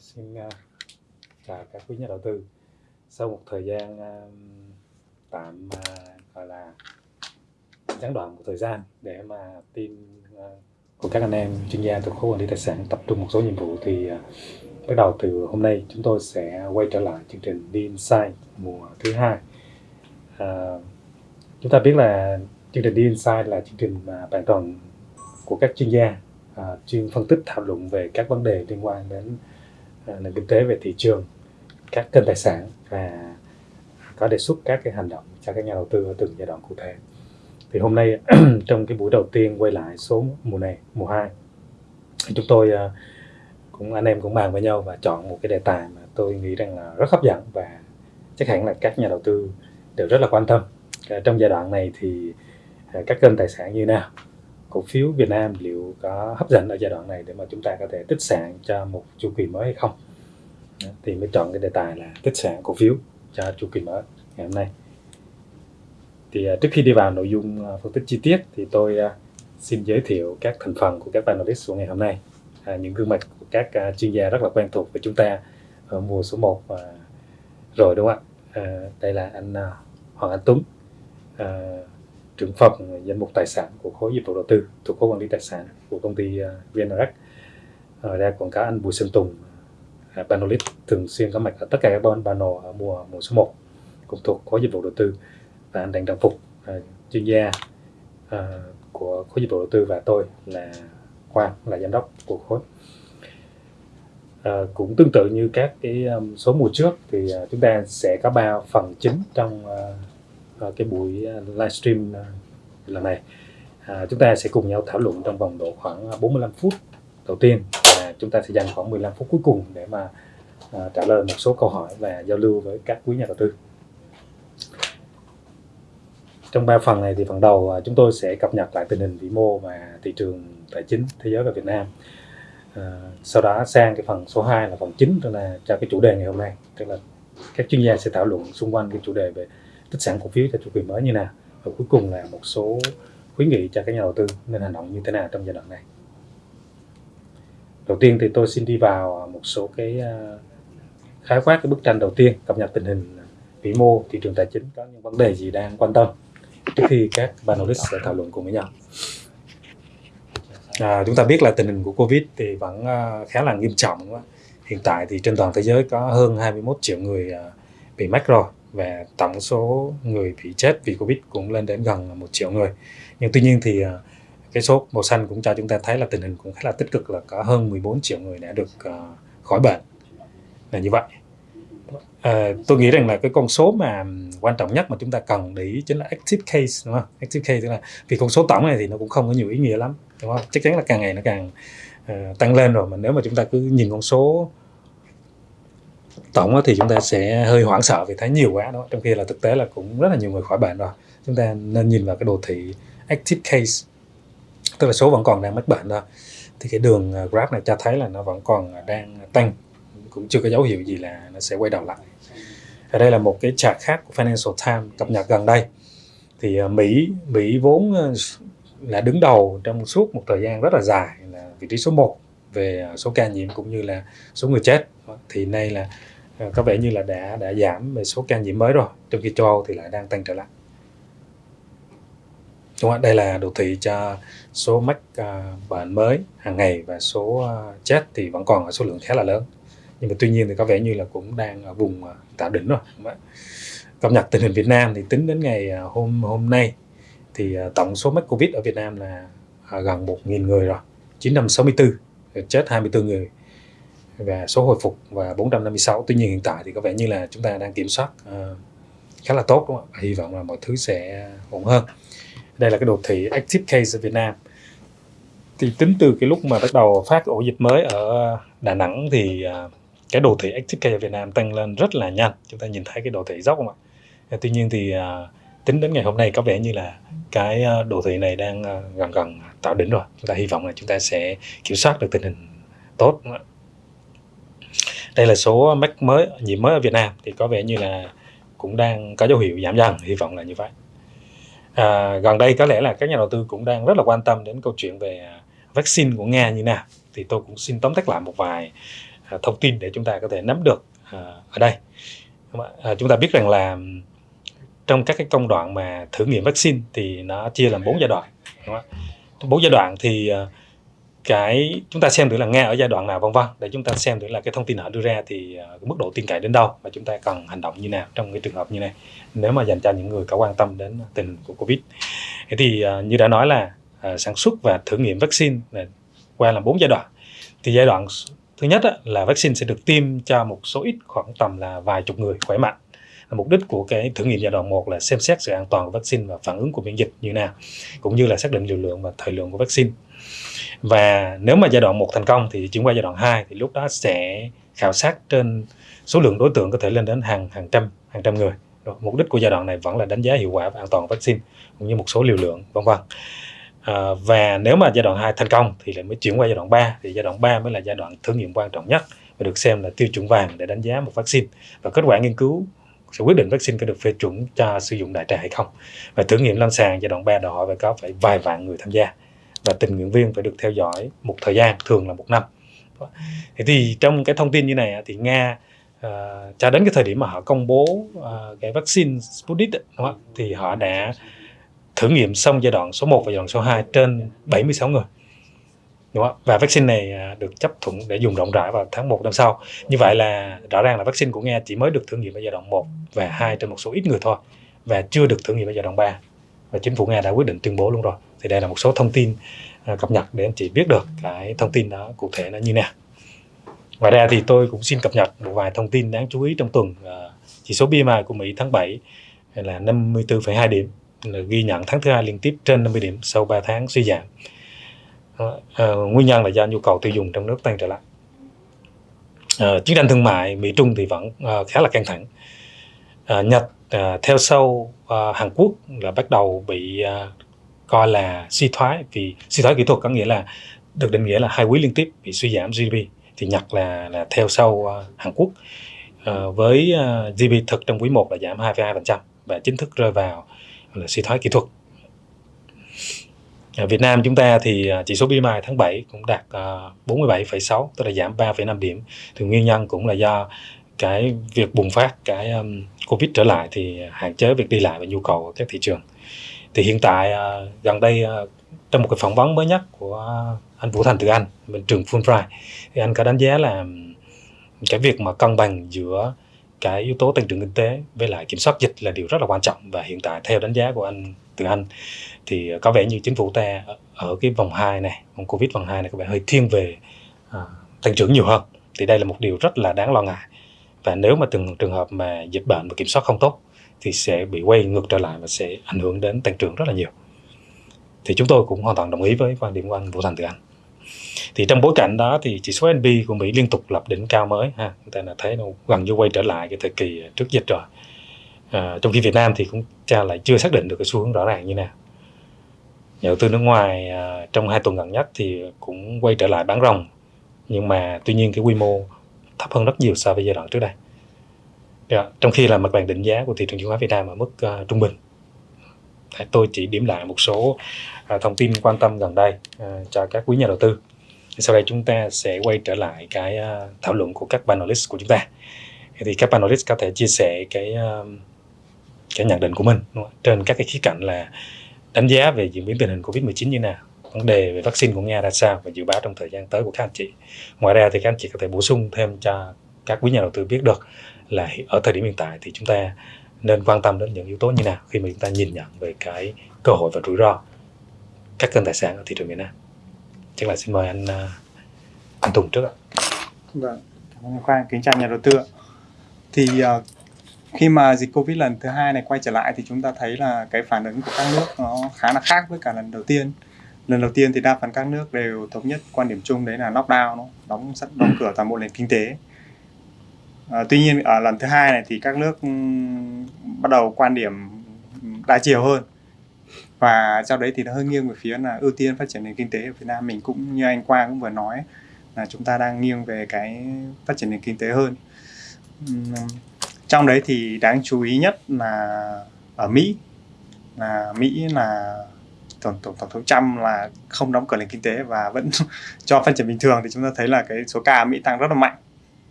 xin à, chào các quý nhà đầu tư. Sau một thời gian à, tạm à, gọi là gián đoạn một thời gian để mà team của các anh em chuyên gia thuộc khối quản lý tài sản tập trung một số nhiệm vụ thì bắt đầu từ hôm nay chúng tôi sẽ quay trở lại chương trình đi Insight mùa thứ hai. à, chúng ta biết là chương trình đi Insight là chương trình mà bạn toàn của các chuyên gia à, chuyên phân tích thảo luận về các vấn đề liên quan đến nền kinh tế về thị trường, các kênh tài sản và có đề xuất các cái hành động cho các nhà đầu tư ở từng giai đoạn cụ thể. Thì hôm nay, trong cái buổi đầu tiên quay lại số mùa này, mùa 2 chúng tôi ờ, cũng, anh em cũng bàn với nhau và chọn một cái đề tài mà tôi nghĩ rằng là rất hấp dẫn và chắc hẳn là các nhà đầu tư đều rất là quan tâm. Ờ, trong giai đoạn này thì ờ, các kênh tài sản như nào? Cổ phiếu Việt Nam liệu có hấp dẫn ở giai đoạn này để mà chúng ta có thể tích sản cho một chu kỳ mới hay không? Thì mới chọn cái đề tài là tích sản cổ phiếu cho chu kỳ mới ngày hôm nay. Thì à, trước khi đi vào nội dung à, phân tích chi tiết thì tôi à, xin giới thiệu các thành phần của các panelist của ngày hôm nay. À, những gương mặt của các chuyên gia rất là quen thuộc với chúng ta ở mùa số 1 uh, rồi đúng không ạ? À, đây là anh Hoàng Anh Tuấn trưởng phòng danh mục tài sản của khối dịch vụ đầu tư thuộc khối quản lý tài sản của công ty à, VNRX ở đây còn có anh Bùi Sơn Tùng à, panelist thường xuyên có mặt ở tất cả các panel ở mùa mùa số 1 cũng thuộc khối dịch vụ đầu tư. Và anh Đặng Trọng Phục à, chuyên gia của khối dịch vụ đầu tư và tôi là Quang là giám đốc của khối. À, cũng tương tự như các cái um, số mùa trước thì uh, chúng ta sẽ có ba phần chính trong uh, cái buổi à, livestream à, lần này. À, chúng ta sẽ cùng nhau thảo luận trong vòng độ khoảng à, 45 phút đầu tiên. Và chúng ta sẽ dành khoảng 15 phút cuối cùng để mà à, trả lời một số câu hỏi và giao lưu với các quý nhà đầu tư. Trong ba phần này thì phần đầu chúng tôi sẽ cập nhật lại tình hình vĩ mô và thị trường tài chính thế giới và Việt Nam. À, sau đó sang cái phần số 2 là phần chính tức là cho cái chủ đề ngày hôm nay. Tức là các chuyên gia sẽ thảo luận xung quanh cái chủ đề về tích sản cổ phiếu cho chu kỳ mới như nào. Và cuối cùng là một số khuyến nghị cho các nhà đầu tư nên hành động như thế nào trong giai đoạn này. Đầu tiên thì tôi xin đi vào một số cái à, khái quát cái bức tranh đầu tiên cập nhật tình hình vĩ mô thị trường tài chính có những vấn đề gì đang quan tâm. Trước khi các panelist sẽ thảo luận cùng với nhau. À, chúng ta biết là tình hình của covid thì vẫn à, khá là nghiêm trọng hiện tại thì trên toàn thế giới có hơn 21 triệu người à, bị mắc rồi và tổng số người bị chết vì Covid cũng lên đến gần một triệu người. Nhưng tuy nhiên thì à, cái số màu xanh cũng cho chúng ta thấy là tình hình cũng khá là tích cực là có hơn 14 triệu người đã được à, khỏi bệnh là như vậy. À, tôi nghĩ rằng là cái con số mà quan trọng nhất mà chúng ta cần để ý chính là active case đúng không? Active case tức là vì con số tổng này thì nó cũng không có nhiều ý nghĩa lắm đúng không? Chắc chắn là càng ngày nó càng uh, tăng lên rồi mà nếu mà chúng ta cứ nhìn con số tổng thì chúng ta sẽ hơi hoảng sợ vì thấy nhiều quá đó trong khi là thực tế là cũng rất là nhiều người khỏi bệnh rồi. Chúng ta nên nhìn vào cái đồ thị active case, tức là số vẫn còn đang mắc bệnh thôi. Thì cái đường à, graph này cho thấy là nó vẫn còn à, đang tăng, cũng chưa có dấu hiệu gì là nó sẽ quay đầu lại. Ở đây là một cái chart khác của Financial Times cập nhật gần đây. Thì à, Mỹ Mỹ vốn là đứng đầu trong suốt một thời gian rất là dài là vị trí số 1 về số ca nhiễm cũng như là số người chết. Thì nay là À, có vẻ như là đã đã giảm về số ca nhiễm mới rồi. Trong khi châu Âu thì lại đang tăng trở lại. Đúng không? đây là đồ thị cho số mắc uh, à, bệnh mới hàng ngày và số uh, chết thì vẫn còn ở số lượng khá là lớn. Nhưng mà tuy nhiên thì có vẻ như là cũng đang ở vùng uh, tạo đỉnh rồi cập nhật tình hình Việt Nam thì tính đến ngày uh, hôm hôm nay thì uh, tổng số mắc Covid ở Việt Nam là uh, gần 1.000 người rồi 964 chết 24 người và số hồi phục và 456 tuy nhiên hiện tại thì có vẻ như là chúng ta đang kiểm soát uh, khá là tốt đúng không hy vọng là mọi thứ sẽ ổn hơn. Đây là cái đồ thị active case ở Việt Nam. Thì tính từ cái lúc mà bắt đầu phát ổ dịch mới ở Đà Nẵng thì uh, cái đồ thị active case ở Việt Nam tăng lên rất là nhanh. Chúng ta nhìn thấy cái đồ thị dốc không ạ? Ờ, tuy nhiên thì uh, tính đến ngày hôm nay có vẻ như là cái đồ thị này đang gần gần tạo đỉnh rồi. Chúng ta hy vọng là chúng ta sẽ kiểm soát được tình hình tốt đây là số mắc mới nhiễm mới ở Việt Nam thì có vẻ như là cũng đang có dấu hiệu giảm dần hy vọng là như vậy. À, gần đây có lẽ là các nhà đầu tư cũng đang rất là quan tâm đến câu chuyện về à, vaccine của Nga như nào. Thì tôi cũng xin tóm tắt lại một vài à, thông tin để chúng ta có thể nắm được à, ở đây. Chúng ta biết rằng là trong các cái công đoạn mà thử nghiệm vaccine thì nó chia làm bốn giai đoạn bốn giai đoạn thì cái chúng ta xem thử là nghe ở giai đoạn nào vân vân. Để chúng ta xem thử là cái thông tin họ đưa ra thì uh, mức độ tin cậy đến đâu và chúng ta cần hành động như nào trong cái trường hợp như này nếu mà dành cho những người có quan tâm đến tình hình của covid. Thế thì uh, như đã nói là uh, sản xuất và thử nghiệm vaccine là qua làm bốn giai đoạn. Thì giai đoạn thứ nhất á, là vaccine sẽ được tiêm cho một số ít khoảng tầm là vài chục người khỏe mạnh. Mục đích của cái thử nghiệm giai đoạn 1 là xem xét sự an toàn của vaccine và phản ứng của miễn dịch như nào cũng như là xác định liều lượng và thời lượng của vaccine và nếu mà giai đoạn 1 thành công thì chuyển qua giai đoạn 2 thì lúc đó sẽ khảo sát trên số lượng đối tượng có thể lên đến hàng hàng trăm hàng trăm người. Rồi, mục đích của giai đoạn này vẫn là đánh giá hiệu quả và an toàn vaccine cũng như một số liều lượng vân vân. À, và nếu mà giai đoạn 2 thành công thì lại mới chuyển qua giai đoạn 3 thì giai đoạn 3 mới là giai đoạn thử nghiệm quan trọng nhất và được xem là tiêu chuẩn vàng để đánh giá một vaccine. Và kết quả nghiên cứu sẽ quyết định vaccine có được phê chuẩn cho sử dụng đại trà hay không. Và thử nghiệm lâm sàng giai đoạn 3 đòi hỏi phải có phải vài vạn người tham gia và tình nguyện viên phải được theo dõi một thời gian thường là một năm thế thì trong cái thông tin như này thì nga uh, cho đến cái thời điểm mà họ công bố uh, cái vaccine Sputnik đúng không? thì họ đã thử nghiệm xong giai đoạn số 1 và giai đoạn số 2 trên 76 người đúng không? và vaccine này ờ, được chấp thuận để dùng rộng rãi vào tháng 1 năm sau như vậy là rõ ràng là vaccine của Nga chỉ mới được thử nghiệm ở giai đoạn 1 và 2 trên một số ít người thôi và chưa được thử nghiệm ở giai đoạn 3 và chính phủ Nga đã quyết định tuyên bố luôn rồi thì đây là một số thông tin à, cập nhật để anh chị biết được cái thông tin đó cụ thể nó như nào. Ngoài ra thì tôi cũng xin cập nhật một vài thông tin đáng chú ý trong tuần à, chỉ số PMI của Mỹ tháng 7 là 54,2 điểm là ghi nhận tháng thứ hai liên tiếp trên 50 điểm sau 3 tháng suy giảm. À, nguyên nhân là do nhu cầu tiêu dùng trong nước tăng trở lại. À, chiến tranh thương mại Mỹ Trung thì vẫn à, khá là căng thẳng. À, Nhật à, theo sau à, Hàn Quốc là bắt đầu bị à, coi là suy thoái vì suy thoái kỹ thuật có nghĩa là được định nghĩa là hai quý liên tiếp bị suy giảm GDP thì Nhật là là theo sau uh, Hàn Quốc uh, với ờ, uh, GDP thực trong quý 1 là giảm 2,2% và chính thức rơi vào là suy thoái kỹ thuật. Ở Việt Nam chúng ta thì chỉ số PMI tháng 7 cũng đạt uh, 47,6 tức là giảm 3,5 điểm. Thì nguyên nhân cũng là do cái việc bùng phát cái um, Covid trở lại thì hạn chế việc đi lại và nhu cầu ở các thị trường thì hiện tại à, gần đây à, trong một cái phỏng vấn mới nhất của anh Vũ Thành từ Anh, bên trường Fulbright, thì anh có đánh giá là cái việc mà cân bằng giữa cái yếu tố tăng trưởng kinh tế với lại kiểm soát dịch là điều rất là quan trọng. Và hiện tại, theo đánh giá của anh từ anh, thì có vẻ như chính phủ ta ở cái vòng 2 này, vòng covid vòng 2 này có vẻ hơi thiên về à, tăng trưởng nhiều hơn. Thì đây là một điều rất là đáng lo ngại. Và nếu mà từng trường hợp mà dịch bệnh mà kiểm soát không tốt thì sẽ bị quay ngược trở lại và sẽ ảnh hưởng đến tăng trưởng rất là nhiều. Thì chúng tôi cũng hoàn toàn đồng ý với quan điểm của anh Vũ Thành Từ Anh. Thì trong bối cảnh đó thì chỉ số S&P của Mỹ liên tục lập đỉnh cao mới ha chúng ta là thấy nó gần như quay trở lại cái thời kỳ trước dịch rồi. À, trong khi Việt Nam thì cũng cha lại chưa xác định được cái xu hướng rõ ràng như nào. Nhà đầu tư nước ngoài à, trong hai tuần gần nhất thì cũng quay trở lại bán rồng nhưng mà tuy nhiên cái quy mô thấp hơn rất nhiều so với giai đoạn trước đây. Yeah. Trong khi là mặt bằng định giá của thị trường chứng khoán Việt Nam ở mức uh, trung bình. Tôi chỉ điểm lại một số uh, thông tin quan tâm gần đây uh, cho các quý nhà đầu tư. Sau đây chúng ta sẽ quay trở lại cái uh, thảo luận của các panelist của chúng ta. Thì các panelist có thể chia sẻ cái uh, cái nhận định của mình đúng không? trên các cái khía cạnh là đánh giá về diễn biến tình hình Covid-19 như nào, vấn đề về vaccine của Nga ra sao và dự báo trong thời gian tới của các anh chị. Ngoài ra thì các anh chị có thể bổ sung thêm cho các quý nhà đầu tư biết được là ở thời điểm hiện tại thì chúng ta nên quan tâm đến những yếu tố như nào khi mà chúng ta nhìn nhận về cái cơ hội và rủi ro các kênh tài sản ở thị trường Việt Nam. Chắc là xin mời anh à, anh Tùng trước ạ. Vâng, cảm ơn Khoa kính chào nhà đầu tư. Thì uh, khi mà dịch Covid lần thứ hai này quay trở lại thì chúng ta thấy là cái phản ứng của các nước nó khá là khác với cả lần đầu tiên. Lần đầu tiên thì đa phần các nước đều thống nhất quan điểm chung đấy là lockdown, nó đóng sắt đóng cửa toàn bộ nền kinh tế À, tuy nhiên ở lần thứ hai này thì các nước ừ, bắt đầu quan điểm đa chiều hơn. Và sau đấy thì nó hơi nghiêng về phía là ưu tiên phát triển nền kinh tế ở Việt Nam. Mình cũng như anh Quang cũng vừa nói là chúng ta đang nghiêng về cái phát triển nền kinh tế hơn. Ừ, trong đấy thì đáng chú ý nhất là ở Mỹ. Là Mỹ là tổng tổng tổng thống Trump là không đóng cửa nền kinh tế và vẫn cho phát triển bình thường. Thì chúng ta thấy là cái số ca ở Mỹ tăng rất là mạnh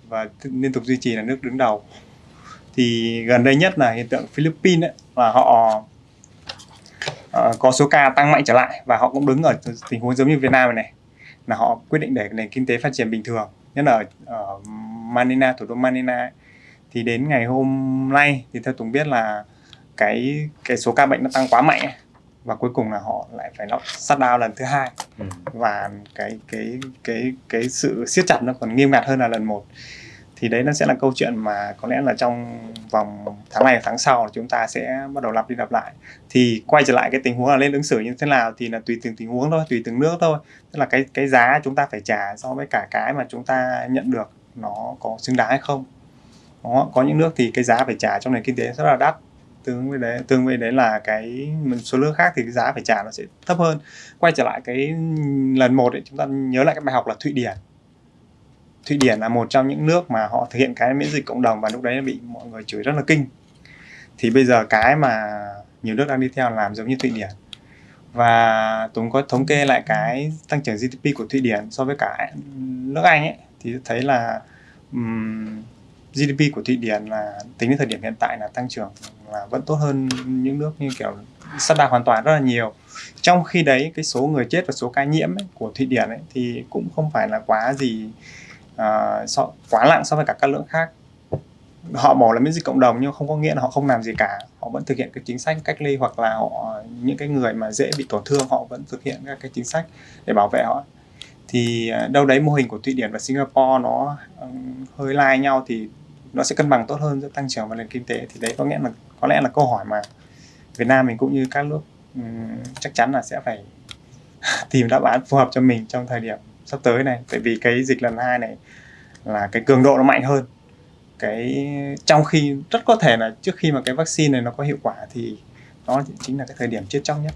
và liên tục duy trì là nước đứng đầu thì gần đây nhất là hiện tượng Philippines ấy, là họ uh, có số ca tăng mạnh trở lại và họ cũng đứng ở tình huống giống như Việt Nam này, này là họ quyết định để nền kinh tế phát triển bình thường nhất là ở, ở Manila thủ đô Manila ấy. thì đến ngày hôm nay thì theo Tùng biết là cái cái số ca bệnh nó tăng quá mạnh ấy và cuối cùng là họ lại phải shut down lần thứ hai. Ừ. và cái cái cái cái sự siết chặt nó còn nghiêm ngặt hơn là lần một. Thì đấy nó sẽ là câu chuyện mà có lẽ là trong vòng tháng này tháng sau chúng ta sẽ bắt đầu lặp đi lặp lại. Thì quay trở lại cái tình huống là lên ứng xử như thế nào thì là tùy từng tình huống thôi tùy từng nước thôi. Tức là cái cái giá chúng ta phải trả so với cả cái mà chúng ta nhận được nó có xứng đáng hay không. Đó, có những nước thì cái giá phải trả trong nền kinh tế rất là đắt tương với đấy tương với đấy là cái mình số lượng khác thì cái giá phải trả nó sẽ thấp hơn. Quay trở lại cái lần một ấy, chúng ta nhớ lại cái bài học là thụy điển. Thụy Điển là một trong những nước mà họ thực hiện cái miễn dịch cộng đồng và lúc đấy bị mọi người chửi rất là kinh. Thì bây giờ cái mà nhiều nước đang đi theo làm giống như Thụy Điển. Và Tùng có thống kê lại cái tăng trưởng GDP của Thụy Điển so với cả nước Anh ấy thì thấy là um, GDP của Thụy Điển là tính đến thời điểm hiện tại là tăng trưởng là vẫn tốt hơn những nước như kiểu sắp đạt hoàn toàn rất là nhiều. Trong khi đấy cái số người chết và số ca nhiễm ấy, của Thụy Điển ấy, thì cũng không phải là quá gì uh, so, quá nặng so với cả các nước khác. Họ bỏ là miễn dịch cộng đồng nhưng không có nghĩa là họ không làm gì cả. Họ vẫn thực hiện cái chính sách cách ly hoặc là họ những cái người mà dễ bị tổn thương họ vẫn thực hiện các cái chính sách để bảo vệ họ. Thì à, đâu đấy mô hình của Thụy Điển và Singapore nó hơi lai nhau thì nó sẽ cân bằng tốt hơn giữa tăng trưởng và nền kinh tế thì đấy có nghĩa là có lẽ là câu hỏi mà Việt Nam mình cũng như các nước um, chắc chắn là sẽ phải tìm đáp án phù hợp cho mình trong thời điểm sắp tới này tại vì cái dịch lần hai này là cái cường độ nó mạnh hơn cái trong khi rất có thể là trước khi mà cái vaccine này nó có hiệu quả thì nó chính là cái thời điểm chết chóc nhất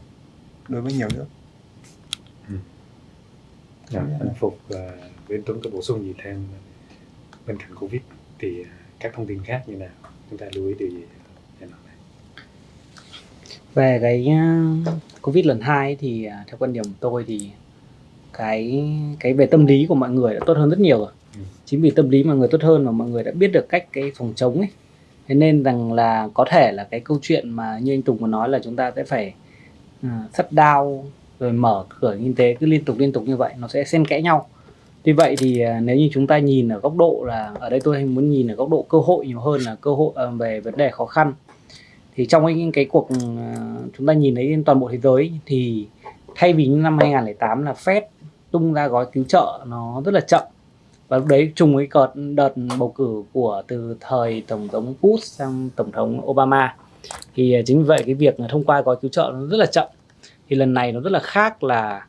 đối với nhiều nước. Ừ. Dạ, anh Phục uh, bên Tuấn có bổ sung gì thêm bên cạnh Covid thì các thông tin khác như nào? Chúng ta lưu ý điều gì về cái Covid lần 2 thì à, theo quan điểm của tôi thì cái cái về tâm lý của mọi người đã tốt hơn rất nhiều rồi. Ừ. chính vì tâm lý mọi người tốt hơn và mọi người đã biết được cách cái phòng chống ấy. Thế nên rằng là có thể là cái câu chuyện mà như anh Tùng có nói là chúng ta sẽ phải uh, shut down rồi mở cửa kinh tế cứ liên tục liên tục như vậy nó sẽ xen kẽ nhau tuy vậy thì à, nếu như chúng ta nhìn ở góc độ là ở đây tôi muốn nhìn ở góc độ cơ hội nhiều hơn là cơ hội à, về vấn đề khó khăn. Thì trong cái, cái cuộc à, chúng ta nhìn thấy toàn bộ thế giới thì thay vì năm 2008 là Fed tung ra gói cứu trợ nó rất là chậm. Và lúc đấy trùng với cợt đợt bầu cử của từ thời tổng thống Bush sang tổng thống Obama. Thì chính vì vậy cái việc thông qua gói cứu trợ nó rất là chậm. Thì lần này nó rất là khác là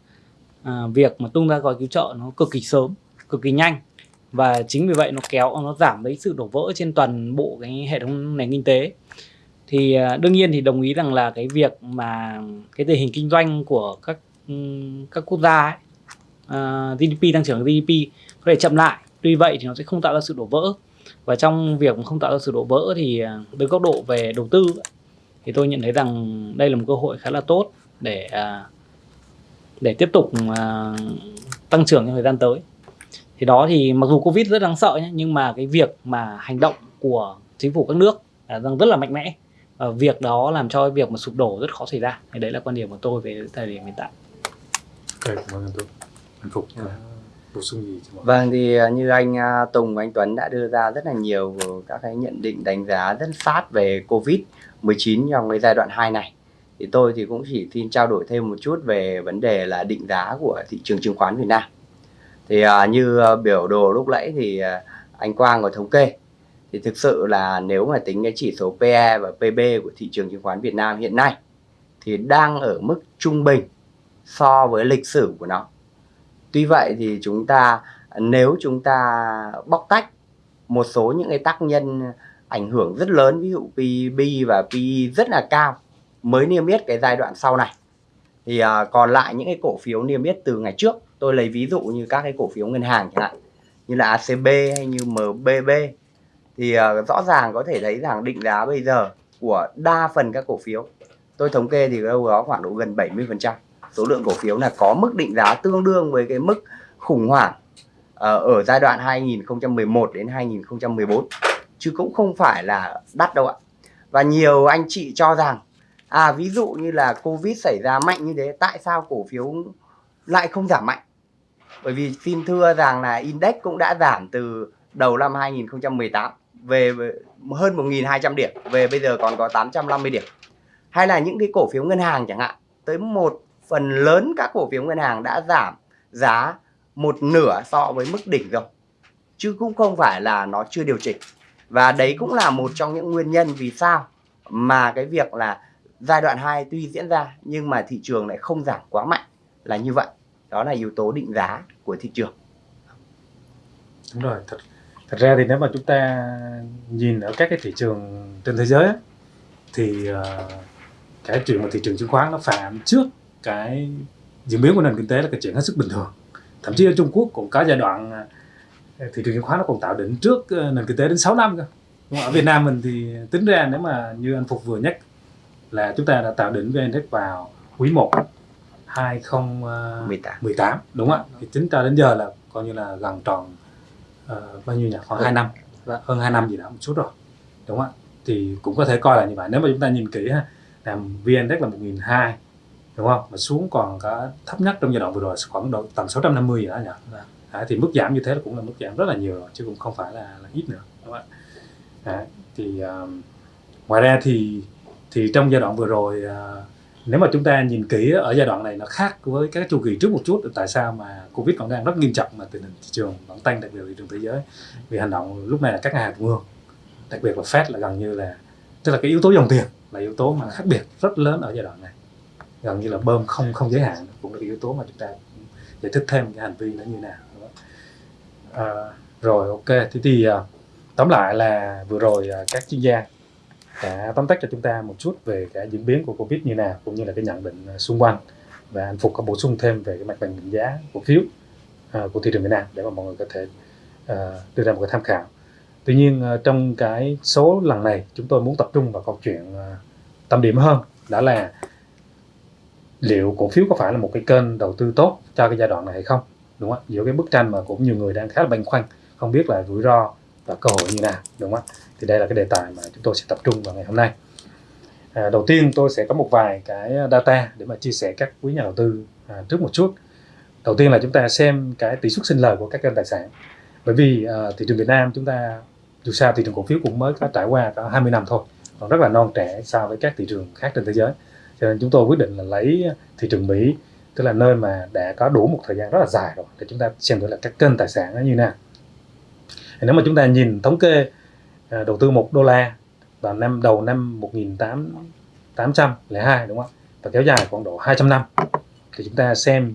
à, việc mà tung ra gói cứu trợ nó cực kỳ sớm cực kỳ nhanh. Và chính vì vậy nó kéo nó giảm cái sự đổ vỡ trên toàn bộ cái hệ thống nền kinh tế. Thì à, đương nhiên thì đồng ý rằng là cái việc mà cái tình hình kinh doanh của các ừ, các quốc gia ấy, à, uh, GDP tăng trưởng GDP có thể chậm lại. Tuy vậy thì nó sẽ không tạo ra sự đổ vỡ. Và trong việc không tạo ra sự đổ vỡ thì à, uh, từ góc độ về đầu tư thì tôi nhận thấy rằng đây là một cơ hội khá là tốt để uh, để tiếp tục uh, tăng trưởng trong thời gian tới. Thì đó thì mặc dù covid rất đáng sợ nhé nhưng mà cái việc mà hành động của chính phủ các nước là đang rất là mạnh mẽ. Và việc đó làm cho việc mà sụp đổ rất khó xảy ra. Thì đấy là quan điểm của tôi về thời điểm hiện tại. Cảm ơn tôi hạnh phúc có bổ sung gì Vâng thì à, như anh à, Tùng và anh Tuấn đã đưa ra rất là nhiều các cái nhận định đánh giá rất sát về Covid 19 trong cái giai đoạn 2 này thì tôi thì cũng chỉ xin trao đổi thêm một chút về vấn đề là định giá của thị trường chứng khoán Việt Nam. Thì à, như biểu đồ lúc nãy thì à, anh Quang có thống kê thì thực sự là nếu mà tính cái chỉ số PE và PB của thị trường chứng khoán Việt Nam hiện nay thì đang ở mức trung bình so với lịch sử của nó. Tuy vậy thì chúng ta nếu chúng ta bóc tách một số những cái tác nhân ảnh hưởng rất lớn ví dụ PB và PE rất là cao mới niêm yết cái giai đoạn sau này. Thì uh, còn lại những cái cổ phiếu niêm yết từ ngày trước tôi lấy ví dụ như các cái cổ phiếu ngân hàng chẳng hạn như là ACB hay như MBB thì uh, rõ ràng có thể thấy rằng định giá bây giờ của đa phần các cổ phiếu tôi thống kê thì đâu đó khoảng độ gần 70 phần trăm. Số lượng cổ phiếu là có mức định giá tương đương với cái mức khủng hoảng à, ở giai đoạn 2011 đến 2014 chứ cũng không phải là đắt đâu ạ. Và nhiều anh chị cho rằng à ví dụ như là covid xảy ra mạnh như thế, tại sao cổ phiếu lại không giảm mạnh? Bởi vì xin thưa rằng là index cũng đã giảm từ đầu năm 2018 về hơn 1.200 điểm, về bây giờ còn có 850 điểm. Hay là những cái cổ phiếu ngân hàng chẳng hạn, tới một phần lớn các cổ phiếu ngân hàng đã giảm giá một nửa so với mức đỉnh rồi. Chứ cũng không phải là nó chưa điều chỉnh. Và đấy cũng là một trong những nguyên nhân vì sao mà cái việc là giai đoạn 2 tuy diễn ra nhưng mà thị trường lại không giảm quá mạnh là như vậy. Đó là yếu tố định giá của thị trường. Đúng rồi thật thật ra thì nếu mà chúng ta nhìn ở các cái thị trường trên thế giới thì uh, cái chuyện mà thị trường chứng khoán nó phản trước cái diễn biến của nền kinh tế là cái chuyện hết sức bình thường. Thậm chí ở Trung Quốc cũng có giai đoạn ờ, thị trường chứng khoán nó còn tạo đỉnh trước ờ, nền kinh tế đến 6 năm cơ. Ở Việt Nam mình thì tính ra nếu mà như anh Phục vừa nhắc là chúng ta đã tạo đỉnh VN Index vào quý 1 2018 đúng không ạ? Thì tính ra đến giờ là coi như là gần tròn uh, bao nhiêu nhỉ? Khoảng 2 năm. Vâng. hơn 2 năm gì đó một chút rồi đúng không ạ? Thì cũng có thể coi là như vậy. Nếu mà chúng ta nhìn kỹ ha là VN Index là 1.200 đúng không? Mà xuống còn có thấp nhất trong giai đoạn vừa rồi khoảng độ tầm 650 gì đó nhỉ. Đấy, thì mức giảm như thế là cũng là mức giảm rất là nhiều rồi chứ cũng không phải là, là ít nữa đúng không ạ? Đấy, thì uh, ngoài ra thì thì trong giai đoạn vừa rồi à, nếu mà chúng ta nhìn kỹ ở giai đoạn này nó khác với các chu kỳ trước một chút tại sao mà covid vẫn đang rất nghiêm trọng mà tình hình thị trường vẫn tăng đặc biệt thị trường thế giới? Vì hành động lúc này là các ngân hàng trung ương đặc biệt là Fed là gần như là tức là cái yếu tố dòng tiền là yếu tố mà khác biệt rất lớn ở giai đoạn này. Gần như là bơm không không giới hạn cũng là cái yếu tố mà chúng ta giải thích thêm cái hành vi nó như nào? À, rồi ok. Thế thì à, tóm lại là vừa rồi à, các chuyên gia đã tóm tắt cho chúng ta một chút về cái diễn biến của covid như nào cũng như là cái nhận định à, xung quanh. Và anh phục có bổ sung thêm về cái mặt bằng định giá cổ phiếu uh, của thị trường Việt Nam để mà mọi người có thể uh, đưa ra một cái tham khảo. Tuy nhiên uh, trong cái số lần này chúng tôi muốn tập trung vào câu chuyện uh, tâm điểm hơn đó là liệu cổ phiếu có phải là một cái kênh đầu tư tốt cho cái giai đoạn này hay không đúng không giữa cái bức tranh mà cũng nhiều người đang khá là băn khoăn không biết là rủi ro và cơ hội như nào đúng không thì đây là cái đề tài mà chúng tôi sẽ tập trung vào ngày hôm nay. À, đầu tiên tôi sẽ có một vài cái data để mà chia sẻ các quý nhà đầu tư à, trước một chút. Đầu tiên là chúng ta xem cái tỷ suất sinh lời của các kênh tài sản. Bởi vì à, thị trường Việt Nam chúng ta dù sao thị trường cổ phiếu cũng mới có trải qua có 20 năm thôi còn rất là non trẻ so với các thị trường khác trên thế giới. Cho nên chúng tôi quyết định là lấy thị trường Mỹ tức là nơi mà đã có đủ một thời gian rất là dài rồi để chúng ta xem thử là các kênh tài sản nó như nào. Nếu mà chúng ta nhìn thống kê à, đầu tư một đô la vào năm đầu năm 1802 đúng không và kéo dài khoảng độ 200 năm. Thì chúng ta xem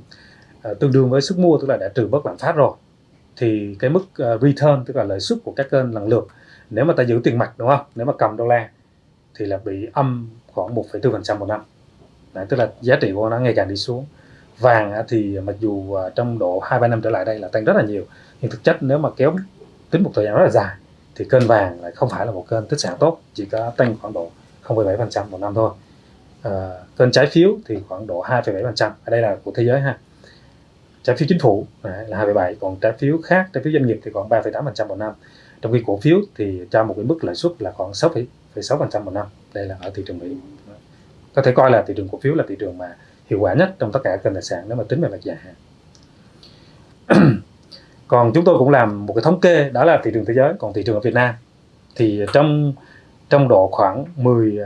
à, tương đương với sức mua tức là đã trừ bớt lạm phát rồi. Thì cái mức uh, return tức là lợi suất của các kênh lần lượt nếu mà ta giữ tiền mặt đúng không? Nếu mà cầm đô la thì là bị âm khoảng 1,4% một năm. Đấy, tức là giá trị của nó ngày càng đi xuống. Vàng thì mặc dù à, trong độ hai ba năm trở lại đây là tăng rất là nhiều nhưng thực chất nếu mà kéo tính một thời gian rất là dài thì kênh vàng lại không phải là một kênh tích sản tốt chỉ có tăng khoảng độ 0,7% một năm thôi. Ờ, à, kênh trái phiếu thì khoảng độ 2,7% ở đây là của thế giới ha. Trái phiếu chính phủ là 2,7 còn trái phiếu khác trái phiếu doanh nghiệp thì khoảng 3,8% một năm. Trong khi cổ phiếu thì cho một cái mức lãi suất là khoảng 6,6% một năm. Đây là ở thị trường Mỹ. Có thể coi là thị trường cổ phiếu là thị trường mà hiệu quả nhất trong tất cả kênh tài sản nếu mà tính về mặt dài hạn còn chúng tôi cũng làm một cái thống kê, đó là thị trường thế giới. Còn thị trường ở Việt Nam thì trong trong độ khoảng 10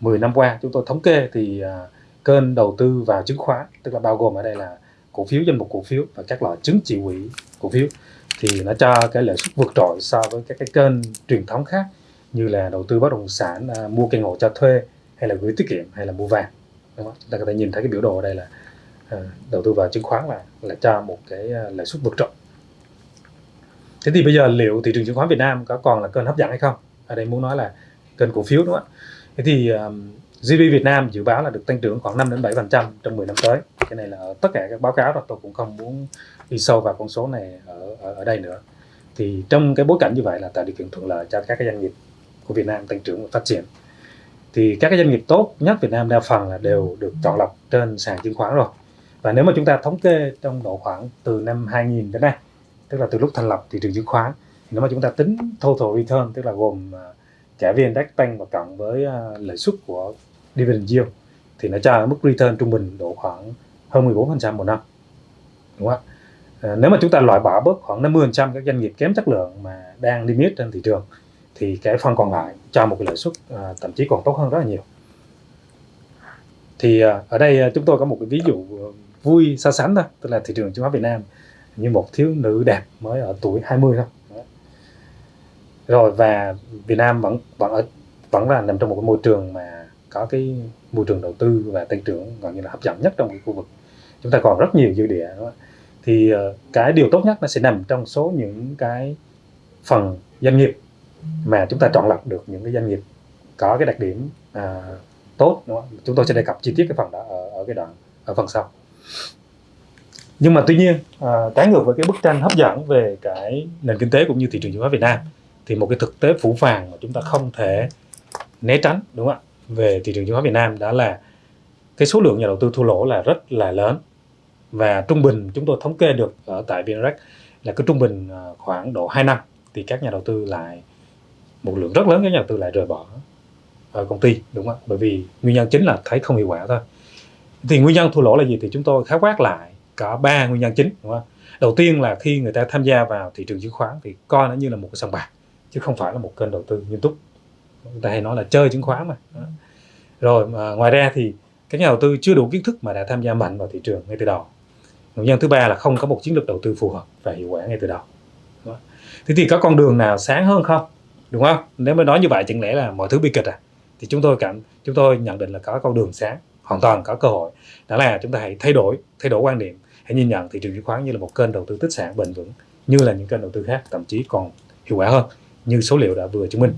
10 à, năm qua, chúng tôi thống kê thì à, kênh đầu tư vào chứng khoán, tức là bao gồm ở đây là cổ phiếu, danh mục cổ phiếu và các loại chứng chỉ quỹ cổ phiếu, thì nó cho cái lợi suất vượt trội so với các cái kênh truyền thống khác như là đầu tư bất động sản à, mua căn hộ cho thuê hay là gửi tiết kiệm hay là mua vàng. Đúng không? chúng ta có thể nhìn thấy cái biểu đồ ở đây là đầu tư vào chứng khoán là là cho một cái lợi suất vượt trội thế thì bây giờ liệu thị trường chứng khoán Việt Nam có còn là kênh hấp dẫn hay không? Ở đây muốn nói là kênh cổ phiếu đúng không ạ? Thế thì um, GDP Việt Nam dự báo là được tăng trưởng khoảng 5 đến 7 phần trăm trong 10 năm tới. Cái này là tất cả các báo cáo đó tôi cũng không muốn đi sâu vào con số này ở, ở ở đây nữa. Thì trong cái bối cảnh như vậy là tạo điều kiện thuận lợi cho các cái doanh nghiệp của Việt Nam tăng trưởng và phát triển. Thì các cái doanh nghiệp tốt nhất Việt Nam đa phần là đều được chọn lọc trên sàn chứng khoán rồi. Và nếu mà chúng ta thống kê trong độ khoảng từ năm 2000 đến nay tức là từ lúc thành lập thị trường chứng khoán nếu mà chúng ta tính total return tức là gồm à, trả VN Index tăng và cộng với à, lợi suất của dividend yield thì nó cho mức return trung bình độ khoảng hơn 14% một năm. Đúng không ạ? À, nếu mà chúng ta loại bỏ bớt khoảng 50% các doanh nghiệp kém chất lượng mà đang limit trên thị trường thì cái phần còn lại cho một cái lợi suất à, thậm chí còn tốt hơn rất là nhiều. Thì à, ở đây à, chúng tôi có một cái ví dụ vui so sánh thôi tức là thị trường chứng khoán Việt Nam như một thiếu nữ đẹp mới ở tuổi 20 thôi Đấy. rồi và Việt Nam vẫn vẫn ở vẫn là nằm trong một cái môi trường mà có cái môi trường đầu tư và tăng trưởng gần như là hấp dẫn nhất trong cái khu vực chúng ta còn rất nhiều dư địa đúng không? thì ờ, cái điều tốt nhất nó sẽ nằm trong số những cái phần doanh nghiệp mà chúng ta chọn lọc được những cái doanh nghiệp có cái đặc điểm à, tốt đúng không? chúng tôi sẽ đề cập chi tiết cái phần đó ở, ở cái đoạn ở phần sau nhưng mà tuy nhiên à, trái ngược với cái bức tranh hấp dẫn về cái nền kinh tế cũng như thị trường chứng khoán Việt Nam thì một cái thực tế phủ phàng mà chúng ta không thể né tránh đúng không ạ về thị trường chứng khoán Việt Nam đó là cái số lượng nhà đầu tư thua lỗ là rất là lớn. Và trung bình chúng tôi thống kê được ở tại VNREX là cứ trung bình à, khoảng độ 2 năm thì các nhà đầu tư lại một lượng rất lớn các nhà đầu tư lại rời bỏ ở công ty đúng không bởi vì nguyên nhân chính là thấy không hiệu quả thôi. Thì nguyên nhân thua lỗ là gì thì chúng tôi khái quát lại có ba nguyên nhân chính, đúng không? Đầu tiên là khi người ta tham gia vào thị trường chứng khoán thì coi nó như là một cái sòng bạc, chứ không phải là một kênh đầu tư nghiêm túc. Người ta hay nói là chơi chứng khoán mà rồi, mà ngoài ra thì các nhà đầu tư chưa đủ kiến thức mà đã tham gia mạnh vào thị trường ngay từ đầu. Nguyên nhân thứ ba là không có một chiến lược đầu tư phù hợp và hiệu quả ngay từ đầu thế thì có con đường nào sáng hơn không? Đúng không? Nếu mà nói như vậy chẳng lẽ là mọi thứ bi kịch à? Thì chúng tôi cảm, chúng tôi nhận định là có con đường sáng, hoàn toàn có cơ hội. Đó là chúng ta hãy thay đổi thay đổi quan điểm hãy nhìn nhận thị trường chứng khoán như là một kênh đầu tư tích sản bền vững như là những kênh đầu tư khác thậm chí còn hiệu quả hơn như số liệu đã vừa chứng minh.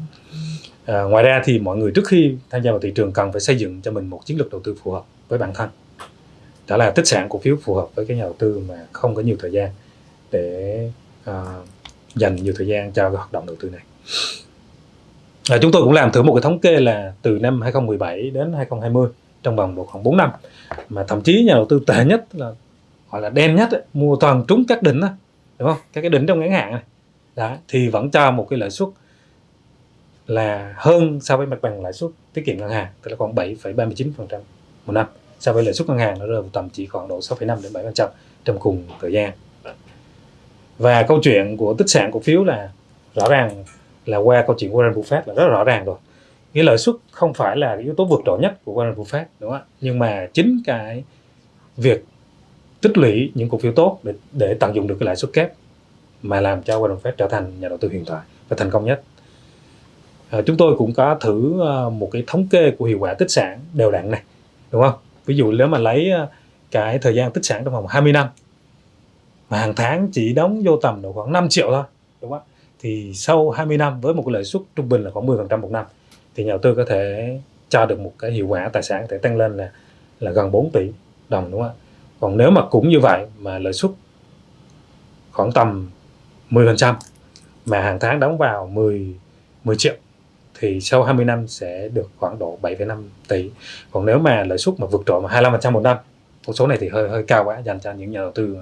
À, ngoài ra thì mọi người trước khi tham gia vào thị trường cần phải xây dựng cho mình một chiến lược đầu tư phù hợp với bản thân. Đó là tích sản cổ phiếu phù hợp với cái nhà đầu tư mà không có nhiều thời gian để à, dành nhiều thời gian cho cái hoạt động đầu tư này. À, chúng tôi cũng làm thử một cái thống kê là từ năm 2017 đến 2020 trong vòng độ khoảng 4 năm mà thậm chí nhà đầu tư tệ nhất là gọi là đen nhất ấy, mua toàn trúng các đỉnh đó, đúng không? Các cái đỉnh trong ngắn hạn này. Đó, thì vẫn cho một cái lãi suất là hơn so với mặt bằng lãi suất tiết kiệm ngân hàng tức là khoảng 7,39% một năm. So với lãi suất ngân hàng nó rơi vào tầm chỉ khoảng độ 6,5 đến 7% trong cùng thời gian. Và câu chuyện của tích sản cổ phiếu là rõ ràng là qua câu chuyện Warren Buffett là rất rõ ràng rồi. Cái lợi suất không phải là cái yếu tố vượt trội nhất của Warren Buffett đúng không ạ? Nhưng mà chính cái việc tích lũy những cổ phiếu tốt để, để tận dụng được cái lãi suất kép mà làm cho Warren Buffett trở thành nhà đầu tư huyền thoại và thành công nhất. À, chúng tôi cũng có thử uh, một cái thống kê của hiệu quả tích sản đều đặn này đúng không? Ví dụ nếu mà lấy uh, cái thời gian tích sản trong vòng 20 năm mà hàng tháng chỉ đóng vô tầm độ khoảng 5 triệu thôi đúng không? Thì sau 20 năm với một cái lợi suất trung bình là khoảng 10% một năm thì nhà đầu tư có thể cho được một cái hiệu quả tài sản có thể tăng lên là là gần 4 tỷ đồng đúng không ạ? Còn nếu mà cũng như vậy mà lợi suất khoảng tầm 10% mà hàng tháng đóng vào 10 10 triệu thì sau 20 năm sẽ được khoảng độ 7,5 tỷ. Còn nếu mà lợi suất mà vượt trội mà 25% một năm con số này thì hơi hơi cao quá dành cho những nhà đầu tư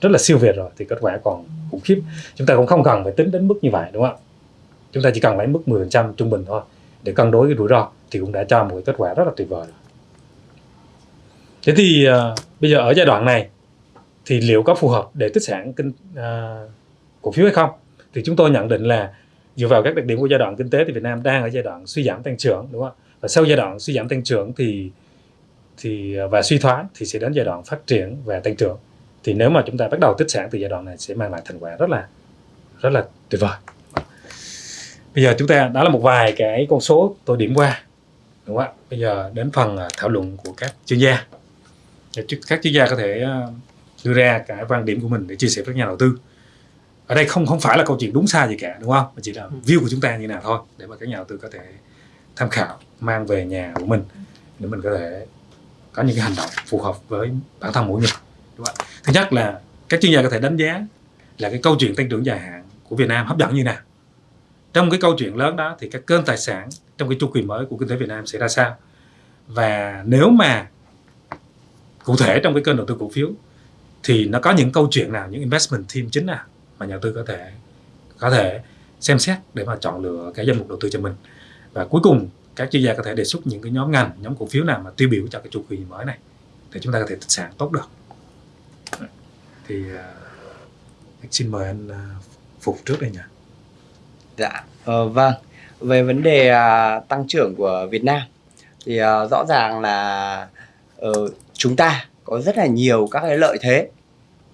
rất là siêu việt rồi thì kết quả còn khủng khiếp. Chúng ta cũng không cần phải tính đến mức như vậy đúng không ạ? Chúng ta chỉ cần lấy mức 10% trung bình thôi để cân đối cái rủi ro thì cũng đã cho một cái kết quả rất là tuyệt vời. rồi thế thì uh, bây giờ ở giai đoạn này thì liệu có phù hợp để tích sản kinh uh, cổ phiếu hay không? Thì chúng tôi nhận định là dựa vào các đặc điểm của giai đoạn kinh tế thì Việt Nam đang ở giai đoạn suy giảm tăng trưởng đúng không ạ? Và sau giai đoạn suy giảm tăng trưởng thì thì ờ, và suy thoái thì sẽ đến giai đoạn phát triển và tăng trưởng. Thì nếu mà chúng ta bắt đầu tích sản từ giai đoạn này sẽ mang lại thành quả rất là rất là tuyệt vời. Bây giờ chúng ta đó là một vài cái con số tôi điểm qua đúng không ạ? Bây giờ đến phần thảo luận của các chuyên gia các chuyên gia có thể à, đưa ra cái quan điểm của mình để chia sẻ với nhà đầu tư. Ở đây không không phải là câu chuyện đúng sai gì cả đúng không? Mà chỉ là view của chúng ta như nào thôi để mà các nhà đầu tư có thể tham khảo mang về nhà của mình để mình có thể có những cái hành động phù hợp với bản thân mỗi người đúng không? thứ nhất là các chuyên gia có thể đánh giá là cái câu chuyện tăng trưởng dài hạn của Việt Nam hấp dẫn như nào. Trong cái câu chuyện lớn đó thì các kênh tài sản trong cái chu kỳ mới của kinh tế Việt Nam sẽ ra sao? Và nếu mà cụ thể trong cái kênh đầu tư cổ phiếu thì nó có những câu chuyện nào những investment team chính nào mà nhà đầu tư có thể có thể xem xét để mà chọn lựa cái danh mục đầu tư cho mình? Và cuối cùng các chuyên gia có thể đề xuất những cái nhóm ngành nhóm cổ phiếu nào mà tiêu biểu cho cái chu kỳ mới này để chúng ta có thể tích sản tốt được. Thì uh, xin mời anh uh, phục trước đây nhỉ. Dạ ờ, vâng. Về vấn đề uh, tăng trưởng của Việt Nam thì uh, rõ ràng là uh, chúng ta có rất là nhiều các cái lợi thế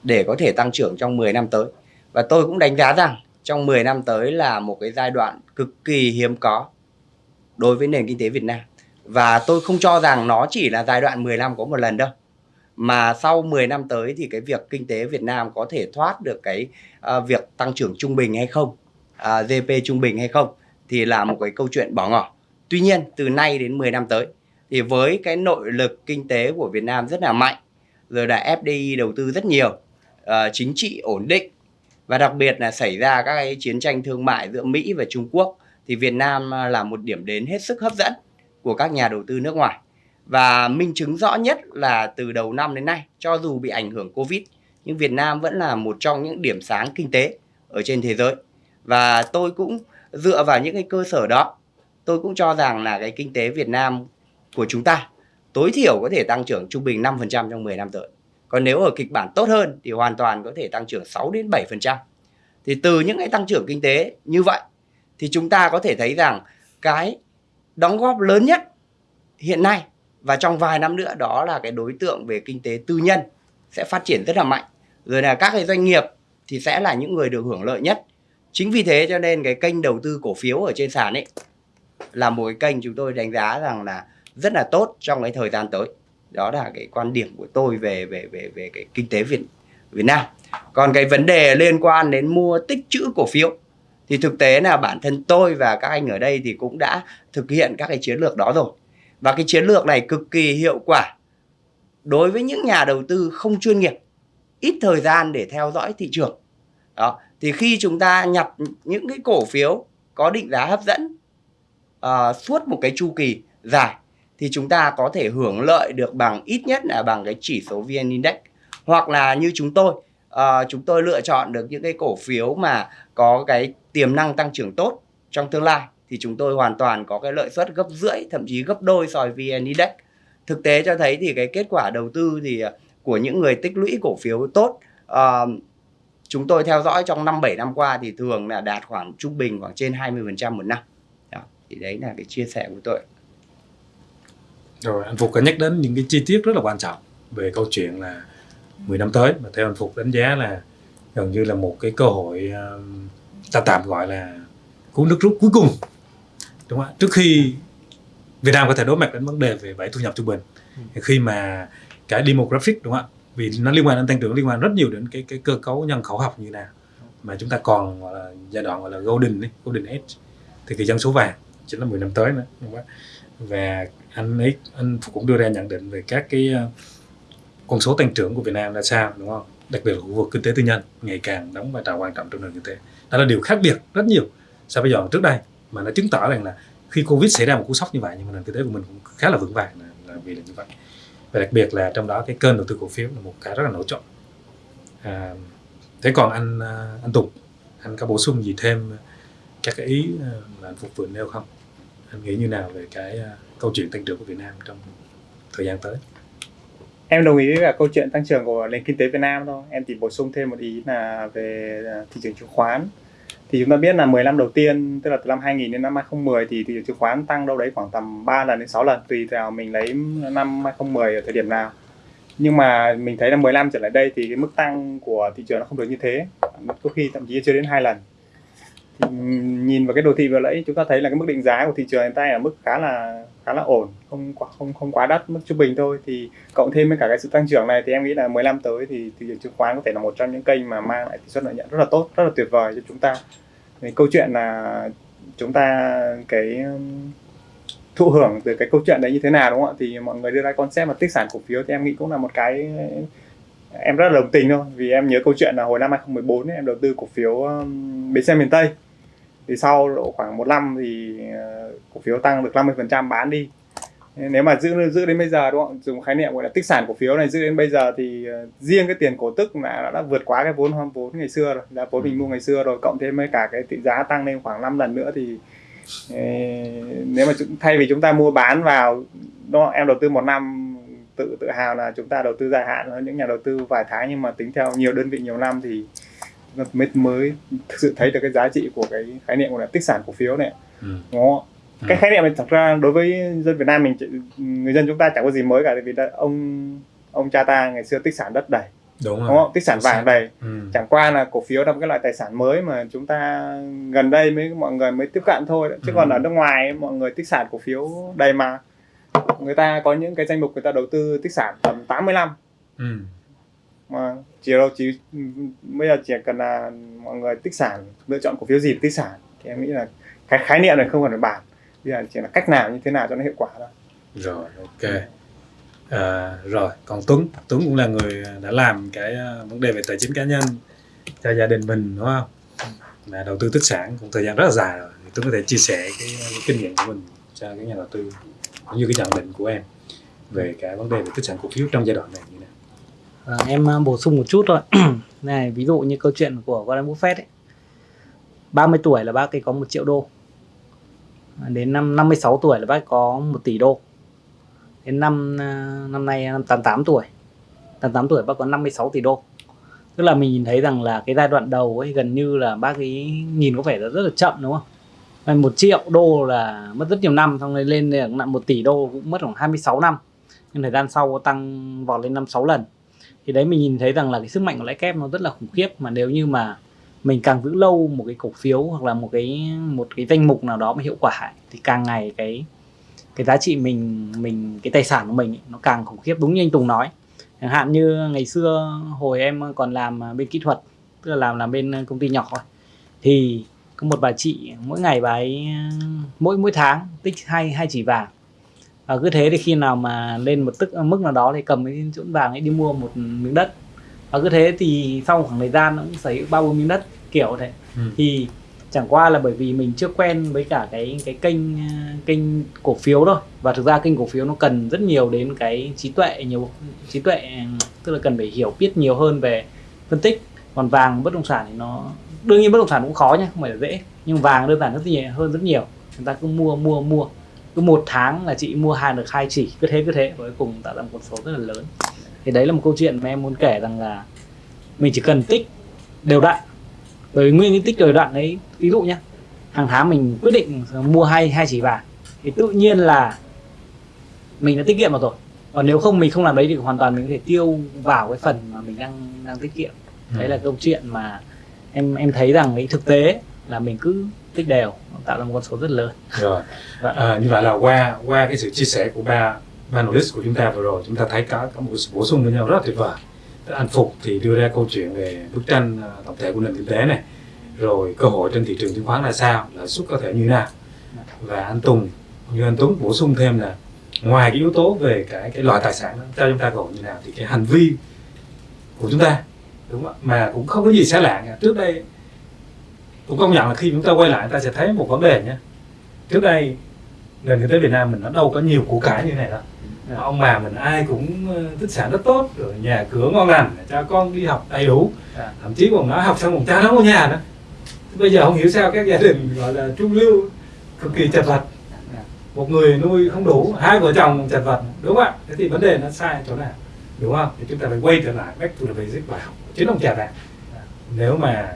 để có thể tăng trưởng trong 10 năm tới và tôi cũng đánh giá rằng trong 10 năm tới là một cái giai đoạn cực kỳ hiếm có đối với nền kinh tế Việt Nam và tôi không cho rằng nó chỉ là giai đoạn 10 năm có một lần đâu mà sau 10 năm tới thì cái việc kinh tế Việt Nam có thể thoát được cái uh, việc tăng trưởng trung bình hay không, à, uh, GDP trung bình hay không thì là một cái câu chuyện bỏ ngỏ. Tuy nhiên từ nay đến 10 năm tới thì với cái nội lực kinh tế của Việt Nam rất là mạnh, rồi là FDI đầu tư rất nhiều, uh, chính trị ổn định và đặc biệt là xảy ra các cái chiến tranh thương mại giữa Mỹ và Trung Quốc thì Việt Nam ờ, là một điểm đến hết sức hấp dẫn của các nhà đầu tư nước ngoài. Và minh chứng rõ nhất là từ đầu năm đến nay, cho dù bị ảnh hưởng Covid, nhưng Việt Nam vẫn là một trong những điểm sáng kinh tế ở trên thế giới. Và tôi cũng dựa vào những cái cơ sở đó, tôi cũng cho rằng là cái kinh tế Việt Nam của chúng ta, tối thiểu có thể tăng trưởng trung bình 5% trong 10 năm tới. Còn nếu ở kịch bản tốt hơn thì hoàn toàn có thể tăng trưởng 6 đến 7%. Thì từ những cái tăng trưởng kinh tế như vậy thì chúng ta có thể thấy rằng cái đóng góp lớn nhất hiện nay và trong vài năm nữa đó là cái đối tượng về kinh tế tư nhân sẽ phát triển rất là mạnh rồi là các cái doanh nghiệp thì sẽ là những người được hưởng lợi nhất chính vì thế cho nên cái kênh đầu tư cổ phiếu ở trên sàn ấy là một cái kênh chúng tôi đánh giá rằng là rất là tốt trong cái thời gian tới. Đó là cái quan điểm của tôi về về về về cái kinh tế Việt Việt Nam. Còn cái vấn đề liên quan đến mua tích trữ cổ phiếu thì thực tế là bản thân tôi và các anh ở đây thì cũng đã thực hiện các cái chiến lược đó rồi. Và cái chiến lược này cực kỳ hiệu quả đối với những nhà đầu tư không chuyên nghiệp ít thời gian để theo dõi thị trường. Đó thì khi chúng ta nhập những cái cổ phiếu có định giá hấp dẫn uh, suốt một cái chu kỳ dài thì chúng ta có thể hưởng lợi được bằng ít nhất là bằng cái chỉ số VN Index hoặc là như chúng tôi uh, chúng tôi lựa chọn được những cái cổ phiếu mà có cái tiềm năng tăng trưởng tốt trong tương lai thì chúng tôi hoàn toàn có cái lợi suất gấp rưỡi thậm chí gấp đôi so với VN Index. Thực tế cho thấy thì cái kết quả đầu tư thì ờ, của những người tích lũy cổ phiếu tốt uh, chúng tôi theo dõi trong 5 7 năm qua thì thường là đạt khoảng trung bình khoảng trên 20% một năm. Đó, thì đấy là cái chia sẻ của tôi. Rồi anh Phục có nhắc đến những cái chi tiết rất là quan trọng về câu chuyện là 10 năm tới. Mà theo anh Phục đánh giá là gần như là một cái cơ hội um, ta tạm gọi là cú nước rút cuối cùng. Đúng không trước khi Việt Nam có thể đối mặt đến vấn đề về bảy thu nhập trung bình thì khi mà cái demographic đúng không ạ? Vì nó liên quan đến tăng trưởng liên quan rất nhiều đến cái cái cơ cấu nhân khẩu học như nào. Mà chúng ta còn gọi là giai đoạn gọi là golden ấy, golden age. Thì cái dân số vàng chính là 10 năm tới nữa đúng không? và anh ấy anh cũng đưa ra nhận định về các cái ờ, con số tăng trưởng của Việt Nam là sao đúng không? Đặc biệt là khu vực kinh tế tư nhân ngày càng đóng vai trò quan trọng trong nền kinh tế. Đó là điều khác biệt rất nhiều so với giai trước đây mà nó chứng tỏ rằng là khi covid xảy ra một cú sốc như vậy nhưng mà nền kinh tế của mình cũng khá là vững vàng là, là vì là như vậy. Và đặc biệt là trong đó cái kênh đầu tư cổ phiếu là một cái rất là nổi trội. À, thế còn anh ờ, anh Tùng anh có bổ sung gì thêm các cái ý ờ, mà anh phục vụ nêu không? Anh nghĩ như nào về cái câu chuyện tăng trưởng của Việt Nam trong thời gian tới? Em đồng ý với cả câu chuyện tăng trưởng của nền kinh tế Việt Nam thôi. Em chỉ bổ sung thêm một ý là về à, thị trường chứng khoán. Thì chúng ta biết là 10 năm đầu tiên, tức là từ năm 2000 đến năm 2010 thì thị trường chứng khoán tăng đâu đấy khoảng tầm 3 lần đến 6 lần, tùy theo mình lấy năm 2010 ở thời điểm nào. Nhưng mà mình thấy là 10 năm trở lại đây thì cái mức tăng của thị trường nó không được như thế. Có khi thậm chí chưa đến hai lần. Thì nhìn vào cái đồ thị vừa nãy, chúng ta thấy là cái mức định giá của thị trường hiện tại ở mức khá là khá là ổn không quá không không quá đắt mức trung bình thôi. Thì cộng thêm với cả cái sự tăng trưởng này thì em nghĩ là 10 năm tới thì thị trường chứng khoán có thể là một trong những kênh mà mang lại tỷ suất lợi nhuận rất là tốt rất là tuyệt vời cho chúng ta. Thì câu chuyện là chúng ta cái um, thụ hưởng từ cái câu chuyện đấy như thế nào đúng không ạ? Thì mọi người đưa ra concept là tích sản cổ phiếu thì em nghĩ cũng là một cái em rất là đồng tình thôi. Vì em nhớ câu chuyện là hồi năm 2014 ấy, em đầu tư cổ phiếu um, bến xe miền Tây thì sau độ khoảng một năm thì uh, cổ phiếu tăng được 50% bán đi. Nếu mà giữ giữ đến bây giờ đúng không? Dùng khái niệm gọi là tích sản cổ phiếu này giữ đến bây giờ thì uh, riêng cái tiền cổ tức là đã, đã vượt quá cái vốn hoang vốn ngày xưa rồi giá vốn mình mua ngày xưa rồi cộng thêm với cả cái tỷ giá tăng lên khoảng 5 lần nữa thì nếu mà thay vì chúng ta mua bán vào đó em đầu tư một năm tự tự hào là chúng ta đầu tư dài hạn hơn những nhà đầu tư vài tháng nhưng mà tính theo nhiều đơn vị nhiều năm thì mới mới thực sự thấy được cái giá trị của cái khái niệm gọi là tích sản cổ phiếu này ừ. đúng không? Ừ. cái khái niệm này thật ra đối với dân Việt Nam mình người dân chúng ta chẳng có gì mới cả vì đã, ông ông cha ta ngày xưa tích sản đất đầy đúng, rồi. đúng không? tích sản vàng đầy ừ. chẳng qua là cổ phiếu là một cái loại tài sản mới mà chúng ta gần đây mới mọi người mới tiếp cận thôi chứ ừ. còn ở nước ngoài mọi người tích sản cổ phiếu đầy mà người ta có những cái danh mục người ta đầu tư tích sản tầm 80 năm ừ mà chỉ đâu chỉ ừ, bây giờ chỉ cần là mọi người tích sản lựa chọn cổ phiếu gì tích sản. Thì em nghĩ là cái khái niệm này không cần phải bàn. Bây giờ chỉ là cách nào như thế nào cho nó hiệu quả thôi. Rồi ok. À, rồi còn Tuấn. Tuấn cũng là người đã làm cái à, vấn đề về tài chính cá nhân cho gia đình mình đúng không? Mà đầu tư tích sản cũng thời gian rất là dài rồi. Tuấn có thể chia sẻ cái, à, cái kinh nghiệm của mình cho cái nhà đầu tư cũng như cái nhận định của em về cái vấn đề về tích sản cổ phiếu trong giai đoạn này như à, em bổ sung một chút thôi. Này ví dụ như câu chuyện của Warren Buffett ấy. 30 tuổi là bác ấy có 1 triệu đô. À, đến năm 56 tuổi là bác có 1 tỷ đô. Đến năm à, năm nay à, năm 88 tuổi. 88 tuổi bác có 56 tỷ đô. Tức là mình nhìn thấy rằng là cái giai đoạn đầu ấy gần như là bác ấy nhìn có vẻ là rất là chậm đúng không? Một triệu đô là mất rất nhiều năm xong rồi lên được một tỷ đô cũng mất khoảng 26 năm. Nhưng thời gian sau tăng vọt lên năm sáu lần thì đấy, mình nhìn thấy rằng là cái sức mạnh của lãi kép nó rất là khủng khiếp. Mà nếu như mà mình càng giữ lâu một cái cổ phiếu hoặc là một cái một cái danh mục nào đó mà hiệu quả thì càng ngày cái cái giá trị mình mình, cái tài sản của mình nó càng khủng khiếp. Đúng như anh Tùng nói, chẳng hạn như ngày xưa hồi em còn làm bên kỹ thuật, tức là làm làm bên công ty nhỏ thôi, thì có một bà chị, mỗi ngày bà ấy, mỗi mỗi tháng tích hai hai chỉ vàng và cứ thế thì khi nào mà lên một tức mức nào đó thì cầm cái chỗ vàng ấy đi mua một miếng đất. Và cứ thế thì sau khoảng thời gian nó cũng sở hữu ba bốn miếng đất kiểu thế. Ừ. thì chẳng qua là bởi vì mình chưa quen với cả cái cái kênh kênh cổ phiếu thôi. Và thực ra kênh cổ phiếu nó cần rất nhiều đến cái trí tuệ nhiều trí tuệ tức là cần phải hiểu biết nhiều hơn về phân tích. Còn vàng bất động sản thì nó đương nhiên bất động sản cũng khó nhé không phải là dễ. Nhưng vàng đơn giản rất nhiều hơn rất nhiều. Chúng ta cứ mua mua mua cứ một tháng là chị mua hàng được hai chỉ cứ thế cứ thế. Cuối cùng tạo ra một con số rất là lớn. Thì đấy là một câu chuyện mà em muốn kể rằng là mình chỉ cần tích đều đặn. Bởi nguyên cái tích đều đặn đấy ví dụ nhé hàng tháng mình quyết định mua hai hai chỉ vàng thì tự nhiên là mình đã tiết kiệm được rồi. Còn nếu không mình không làm đấy thì hoàn toàn mình có thể tiêu vào cái phần mà mình đang đang tiết kiệm. Đấy là câu chuyện mà em em thấy rằng cái thực tế là mình cứ tích đều tạo ra một con số rất lớn. Rồi. À, như vậy là qua qua cái sự chia sẻ của ba panelist của chúng ta vừa rồi chúng ta thấy có có một sự bổ sung với nhau rất là tuyệt vời. Anh Phục thì đưa ra câu chuyện về bức tranh à, tổng thể của nền kinh tế này. Rồi cơ hội trên thị trường chứng khoán là sao lãi suất có thể như nào. Và anh Tùng như anh Tuấn bổ sung thêm là ngoài cái yếu tố về cái cái loại tài sản đó, cho chúng ta gọi như nào thì cái hành vi của chúng ta đúng không mà cũng không có gì xa lạ cả trước đây cũng công nhận là khi chúng ta quay lại ta sẽ thấy một vấn đề nhé. Trước đây nền kinh tế Việt Nam mình nó đâu có nhiều củ cải như này đâu. Yeah. ông bà mình ai cũng ờ, tích sản rất tốt rồi nhà cửa ngon lành cho con đi học đầy đủ. Yeah. thậm chí còn nói học xong còn cha nó có nhà nữa. Bây giờ không hiểu sao các gia đình gọi là trung lưu cực kỳ chật vật. Một người nuôi không đủ hai vợ chồng chật vật đúng không ạ? Thế thì vấn đề nó sai chỗ nào? Đúng không? Thì chúng ta phải quay trở lại back to the basic bài học chính ông cha bạn. Nếu mà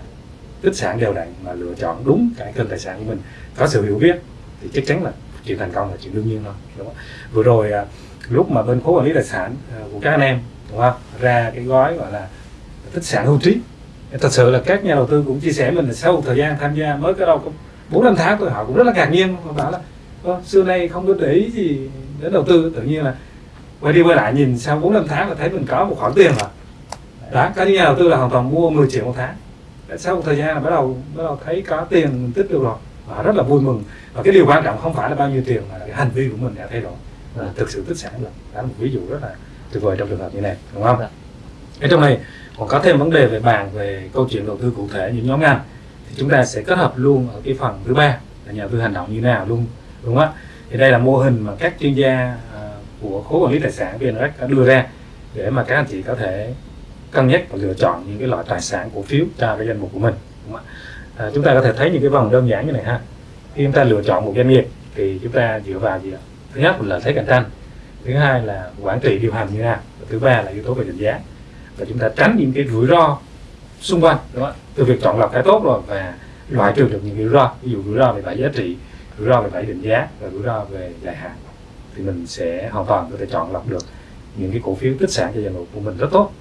tích sản đều đặn mà lựa chọn đúng cái kênh tài sản của mình. Có sự hiểu biết thì chắc chắn là chuyện thành công là chuyện đương nhiên thôi đúng không? vừa rồi à, lúc mà bên khối quản lý tài sản à, của các anh em đúng không? Ra cái gói gọi là tích sản hưu trí. Thật sự là các nhà đầu tư cũng chia sẻ mình là sau một thời gian tham gia mới cái đâu cũng bốn năm tháng thôi họ cũng rất là ngạc nhiên. Họ bảo là xưa nay không có để ý gì đến đầu tư. Tự nhiên là quay đi quay lại nhìn sau bốn năm tháng là thấy mình có một khoản tiền rồi đó có những nhà đầu tư là hoàn toàn mua 10 triệu một tháng sau một thời gian là bắt đầu bắt đầu thấy có tiền mình tích được rồi và rất là vui mừng. Và cái điều quan trọng không phải là bao nhiêu tiền mà là cái hành vi của mình đã thay đổi. Là thực sự tích sản được đó là một ví dụ rất là tuyệt vời trong trường hợp như này đúng không? Dạ. ở trong này còn có thêm vấn đề về bàn về câu chuyện đầu tư cụ thể những nhóm ngành thì chúng ta sẽ kết hợp luôn ở cái phần thứ ba là nhà đầu tư hành động như nào luôn đúng không? Ạ thì đây là mô hình mà các chuyên gia của khối quản lý tài sản VNREX đã đưa ra để mà các anh chị có thể cân nhắc và lựa chọn những cái loại tài sản cổ phiếu cho cái danh mục của mình đúng không ạ? À, chúng ta có thể thấy những cái vòng đơn giản như này ha. Khi chúng ta lựa chọn một doanh nghiệp thì chúng ta dựa vào gì ạ? Thứ nhất là thế cạnh tranh thứ hai là quản trị điều hành như nào và thứ ba là yếu tố về định giá. Và chúng ta tránh những cái rủi ro xung quanh đúng không ạ? Từ việc chọn lọc cái tốt rồi và loại trừ được những rủi ro ví dụ rủi ro về bảy giá trị rủi ro về bảy định giá và rủi ro về dài hạn thì mình sẽ hoàn toàn có thể chọn lọc được những cái cổ phiếu tích sản cho danh mục của mình rất tốt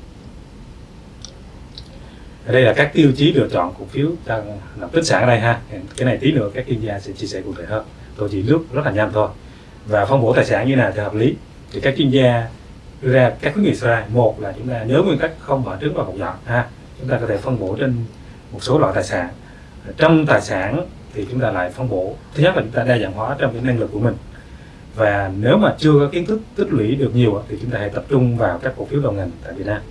ở đây là các tiêu chí lựa chọn cổ phiếu đang làm tích sản ở đây ha. Cái này tí nữa các chuyên gia sẽ chia sẻ cụ thể hơn. Tôi chỉ lướt rất là nhanh thôi. Và phân bổ tài sản như nào thì hợp lý. Thì các chuyên gia đưa ra các khuyến nghị sau đây. Một là chúng ta nhớ nguyên tắc không bỏ trứng vào một giọt ha. Chúng ta có thể phân bổ trên một số loại tài sản. Trong tài sản thì chúng ta lại phân bổ. Thứ nhất là chúng ta đa dạng hóa trong cái năng lực của mình. Và nếu mà chưa có kiến thức tích lũy được nhiều thì chúng ta hãy tập trung vào các cổ phiếu đầu ngành tại Việt Nam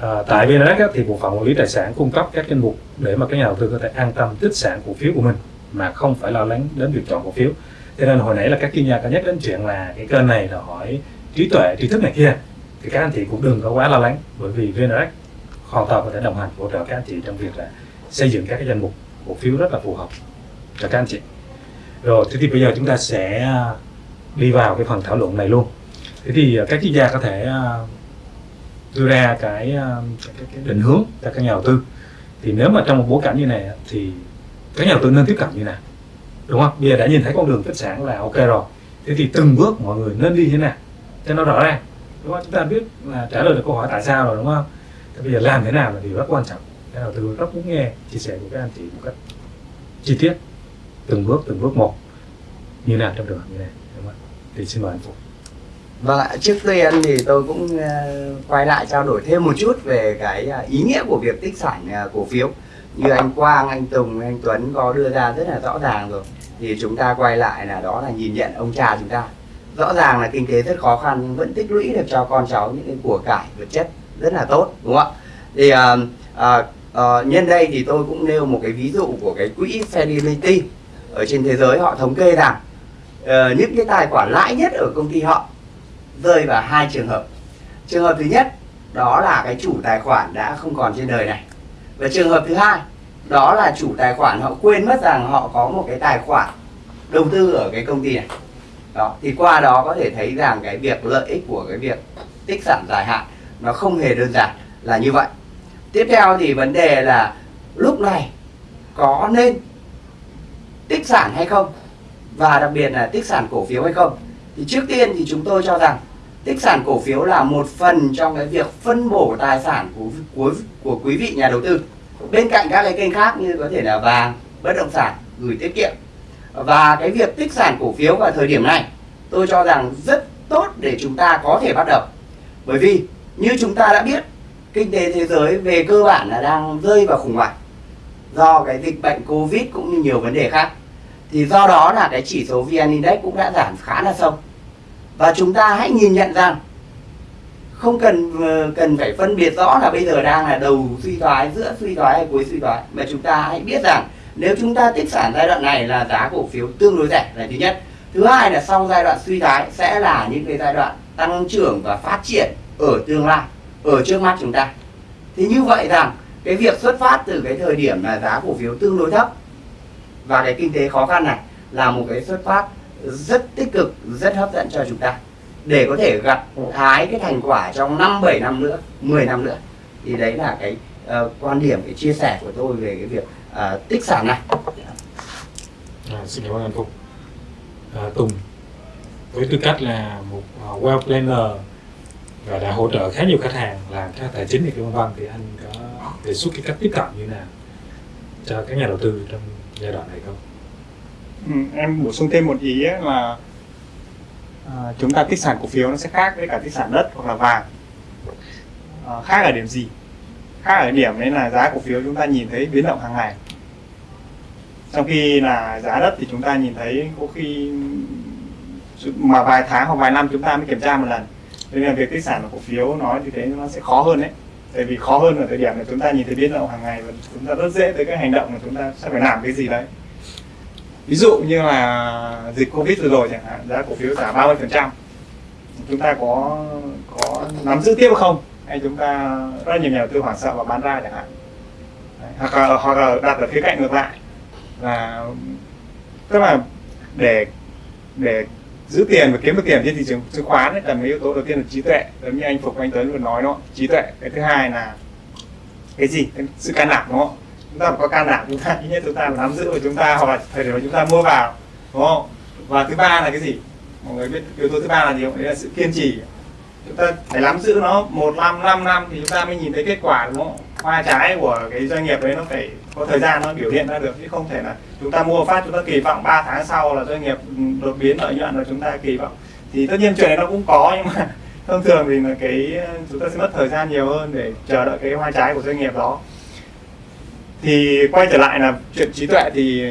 à, tại VNREX thì bộ phận quản lý tài sản cung cấp các danh mục để mà các nhà đầu tư có thể an tâm tích sản cổ phiếu của mình mà không phải lo lắng đến việc chọn cổ phiếu. Cho nên hồi nãy là các chuyên gia có nhắc đến chuyện là cái kênh này là hỏi trí tuệ trí thức này kia. Thì các anh chị cũng đừng có quá lo lắng bởi vì VNREX hoàn toàn có thể đồng hành hỗ trợ các anh chị trong việc là xây dựng các cái danh mục cổ phiếu rất là phù hợp cho các anh chị. Rồi thế thì bây giờ chúng ta sẽ đi vào cái phần thảo luận này luôn. Thế thì ờ, các chuyên gia có thể ờ, đưa ra um, cái, cái, cái định hướng cho các nhà đầu tư. Thì nếu mà trong một bối cảnh như này thì các nhà đầu tư nên tiếp cận như nào? Đúng không? Bây giờ đã nhìn thấy con đường tích sản là ok rồi. Thế thì từng bước mọi người nên đi thế nào cho nó rõ ràng? Đúng không? Chúng ta biết là trả lời được câu hỏi tại sao rồi đúng không? Thế bây giờ làm thế nào là điều rất quan trọng. Các đầu tư rất muốn nghe chia sẻ của các anh chị một cách chi tiết. Từng bước từng bước một. Như nào trong trường hợp như này? Đúng không? thì xin mời anh phục Vâng ạ, trước tiên thì tôi cũng ờ, quay lại trao đổi thêm một chút về cái ờ, ý nghĩa của việc tích sản ờ, cổ phiếu. Như anh Quang, anh Tùng, anh Tuấn có đưa ra rất là rõ ràng rồi. Thì chúng ta quay lại là đó là nhìn nhận ông cha chúng ta. Rõ ràng là kinh tế rất khó khăn nhưng vẫn tích lũy được cho con cháu những cái của cải vật chất rất là tốt đúng không ạ? Thì à, à, à, nhân đây thì tôi cũng nêu một cái ví dụ của cái quỹ Fidelity ở trên thế giới. Họ thống kê rằng uh, những cái tài khoản lãi nhất ở công ty họ rơi vào hai trường hợp. Trường hợp thứ nhất, đó là cái chủ tài khoản đã không còn trên đời này. Và trường hợp thứ hai, đó là chủ tài khoản họ quên mất rằng họ có một cái tài khoản đầu tư ở cái công ty này. Đó, thì qua đó có thể thấy rằng cái việc lợi ích của cái việc tích sản dài hạn nó không hề đơn giản là như vậy. Tiếp theo thì vấn đề là lúc này có nên tích sản hay không? Và đặc biệt là tích sản cổ phiếu hay không? Thì trước tiên thì chúng tôi cho rằng tích sản cổ phiếu là một phần trong cái việc phân bổ tài sản của của, của quý vị nhà đầu tư. Bên cạnh các cái kênh khác như có thể là vàng bất động sản gửi tiết kiệm. Và cái việc tích sản cổ phiếu vào thời điểm này tôi cho rằng rất tốt để chúng ta có thể bắt đầu. Bởi vì như chúng ta đã biết kinh tế thế giới về cơ bản là đang rơi vào khủng hoảng do cái dịch bệnh covid cũng như nhiều vấn đề khác. Thì do đó là cái chỉ số vn index cũng đã giảm khá là sâu và chúng ta hãy nhìn nhận rằng không cần ờ, cần phải phân biệt rõ là bây giờ đang là đầu suy thoái, giữa suy thoái hay cuối suy thoái, mà chúng ta hãy biết rằng nếu chúng ta tích sản giai đoạn này là giá cổ phiếu tương đối rẻ là thứ nhất. Thứ hai là sau giai đoạn suy thoái sẽ là những cái giai đoạn tăng trưởng và phát triển ở tương lai, ở trước mắt chúng ta. Thì như vậy rằng cái việc xuất phát từ cái thời điểm là giá cổ phiếu tương đối thấp và cái kinh tế khó khăn này là một cái xuất phát rất tích cực rất hấp dẫn cho chúng ta để có thể gặt hái cái thành quả trong 5 7 năm nữa, 10 năm nữa. Thì đấy là cái uh, quan điểm cái chia sẻ của tôi về cái việc uh, tích sản này. À, xin cảm ơn anh Phúc. À, Tùng với tư cách là một à, uh, wealth planner và đã hỗ trợ khá nhiều khách hàng làm các tài chính thì vân vân thì anh có đề xuất cái cách tiếp cận như nào cho các nhà đầu tư trong giai đoạn này không? Ừ, em bổ sung thêm một ý ấy là à, chúng ta tích sản cổ phiếu nó sẽ khác với cả tích sản đất hoặc là vàng. À, khác ở điểm gì? Khác ở điểm đấy là giá cổ phiếu chúng ta nhìn thấy biến động hàng ngày. Trong khi là giá đất thì chúng ta nhìn thấy có khi mà vài tháng hoặc vài năm chúng ta mới kiểm tra một lần. Nên là việc tích sản của cổ phiếu nó như thế nó sẽ khó hơn đấy. Tại vì khó hơn ở thời điểm là chúng ta nhìn thấy biến động hàng ngày và chúng ta rất dễ tới cái hành động mà chúng ta sẽ phải làm cái gì đấy ví dụ như là dịch covid vừa rồi chẳng hạn giá cổ phiếu giảm 30 phần trăm. Chúng ta có có nắm giữ tiếp không? Hay chúng ta rất nhiều nhà đầu tư hoảng sợ và bán ra chẳng hạn? Đấy, hoặc là hoặc là đặt ở khía cạnh ngược lại. Là tức là để để giữ tiền và kiếm được tiền trên thị trường chứng khoán ấy, cần mấy yếu tố đầu tiên là trí tuệ. Giống như anh phục anh tuấn vừa nói đó trí tuệ. Cái thứ hai là cái gì? Cái sự can đảm đúng không? Chúng ta phải có can đảm chúng ta, ít nhất chúng ta nắm giữ của chúng ta hoặc là thời điểm mà chúng ta mua vào, đúng không? Và thứ ba là cái gì? Mọi người biết yếu tố thứ ba là gì không? Đấy là sự kiên trì. Chúng ta phải nắm giữ nó một năm năm năm thì chúng ta mới nhìn thấy kết quả, đúng không? Hoa trái của cái doanh nghiệp đấy nó phải có thời gian nó biểu hiện ra được, chứ không thể là chúng ta mua phát, chúng ta kỳ vọng 3 tháng sau là doanh nghiệp ừ, đột biến lợi nhuận là chúng ta kỳ vọng. Thì tất nhiên chuyện này nó cũng có, nhưng mà thông thường thì là cái, chúng ta sẽ mất thời gian nhiều hơn để chờ đợi cái hoa trái của doanh nghiệp đó thì quay trở lại là chuyện trí tuệ thì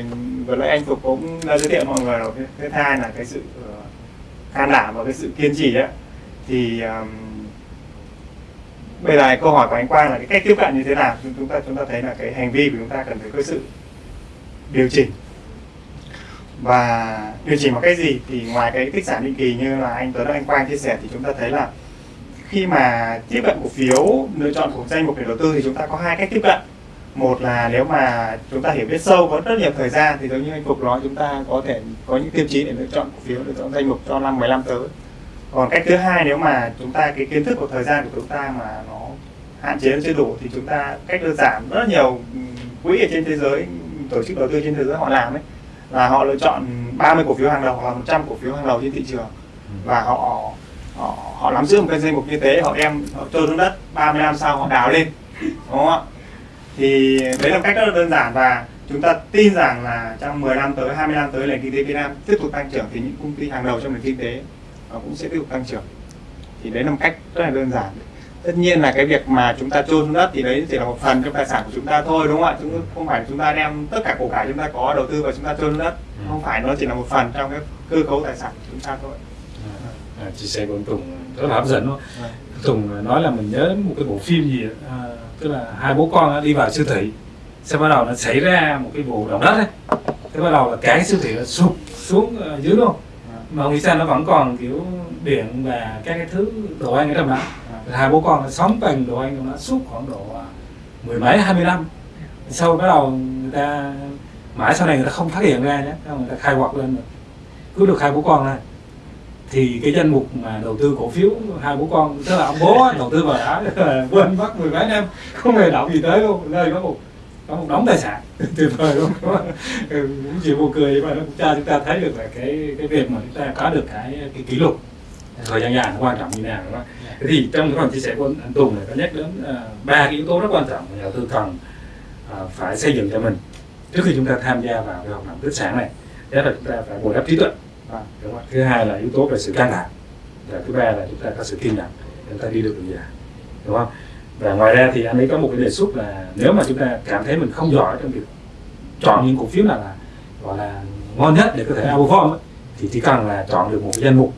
vừa nãy anh phục cũng đã giới thiệu mọi người rồi. Cái thứ hai là cái sự ờ, can đảm và cái sự kiên trì đấy. Thì um, bây giờ câu hỏi của anh Quang là cái cách tiếp cận như thế nào? Chúng chúng ta chúng ta thấy là cái hành vi của chúng ta cần phải có sự điều chỉnh. Và điều chỉnh bằng cách gì? Thì ngoài cái tích sản định kỳ như là anh Tuấn và anh Quang chia sẻ thì chúng ta thấy là khi mà tiếp cận cổ phiếu lựa chọn của danh mục để đầu tư thì chúng ta có hai cách tiếp cận một là nếu mà chúng ta hiểu biết sâu có rất nhiều thời gian thì giống như anh cục nói chúng ta có thể có những tiêu chí để lựa chọn cổ phiếu lựa chọn danh mục cho năm 15 tới. Còn cách thứ hai nếu mà chúng ta cái kiến thức của thời gian của chúng ta mà nó hạn chế chưa đủ thì chúng ta cách đơn giản rất nhiều quỹ ở trên thế giới tổ chức đầu tư trên thế giới họ làm ấy là họ lựa chọn 30 cổ phiếu hàng đầu hoặc là 100 cổ phiếu hàng đầu trên thị trường. Và họ họ, họ nắm giữ một cái danh mục như thế họ đem họ trôn xuống đất 30 năm sau họ đào lên đúng không ạ? Thì đấy là cách rất là đơn giản và chúng ta tin rằng là trong 10 năm tới 20 năm tới nền kinh tế Việt Nam tiếp tục tăng trưởng thì những công ty hàng đầu trong nền kinh tế nó cũng sẽ tiếp tục tăng trưởng. Thì đấy là một cách rất là đơn giản. Tất nhiên là cái việc mà chúng ta chôn xuống đất thì đấy chỉ là một phần trong tài sản của chúng ta thôi đúng không ạ? Chúng không phải chúng ta đem tất cả cổ cải chúng ta có đầu tư vào chúng ta chôn xuống đất không phải nó chỉ là một phần trong cái cơ cấu tài sản của chúng ta thôi. À, chia sẻ của anh Tùng rất là hấp dẫn luôn Tùng nói là mình nhớ một cái bộ phim gì à, tức là hai bố con đi vào siêu thị, sau bắt đầu nó xảy ra một cái vụ động đất ấy. Thế bắt đầu là cái siêu thị nó sụp xuống dưới luôn. Mà không nghĩ sao nó vẫn còn kiểu điện và các cái thứ đồ ăn ở trong đó. Hai bố con nó sống bằng đồ ăn trong đó suốt khoảng độ à, mười mấy, hai mươi năm. Sau bắt đầu người ta, mãi sau này người ta không phát hiện ra nhé người ta khai quật lên rồi. Cứ được hai bố con này thì cái danh mục mà đầu tư cổ phiếu hai bố con tức là ông bố đầu tư vào đã quên mất mười mấy năm không hề động gì tới luôn nơi có một có một đống tài sản tuyệt vời luôn. Ừ, cũng chỉ buồn cười mà nó cũng cho chúng ta thấy được là cái cái việc mà chúng ta có được cái cái kỷ lục thời gian dài nó quan trọng như nào đó. Thì trong cái phần chia sẻ của anh Tùng này có nhắc đến ờ, ba uh, cái yếu tố rất quan trọng mà nhà đầu tư cần uh, phải xây dựng cho mình trước khi chúng ta tham gia vào cái hoạt động tích sản này. Đó là chúng ta phải bồi đắp trí tuệ đúng không? thứ hai là yếu tố về sự can đảm. Và thứ ba là chúng ta có sự kiên nhẫn để chúng ta đi được đường dài. Đúng không? Và ngoài ra thì anh ấy có một cái đề xuất là nếu mà chúng ta cảm thấy mình không giỏi trong việc chọn những cổ phiếu nào là gọi là ngon nhất để có thể outperform ấy, thì chỉ cần là chọn được một cái danh mục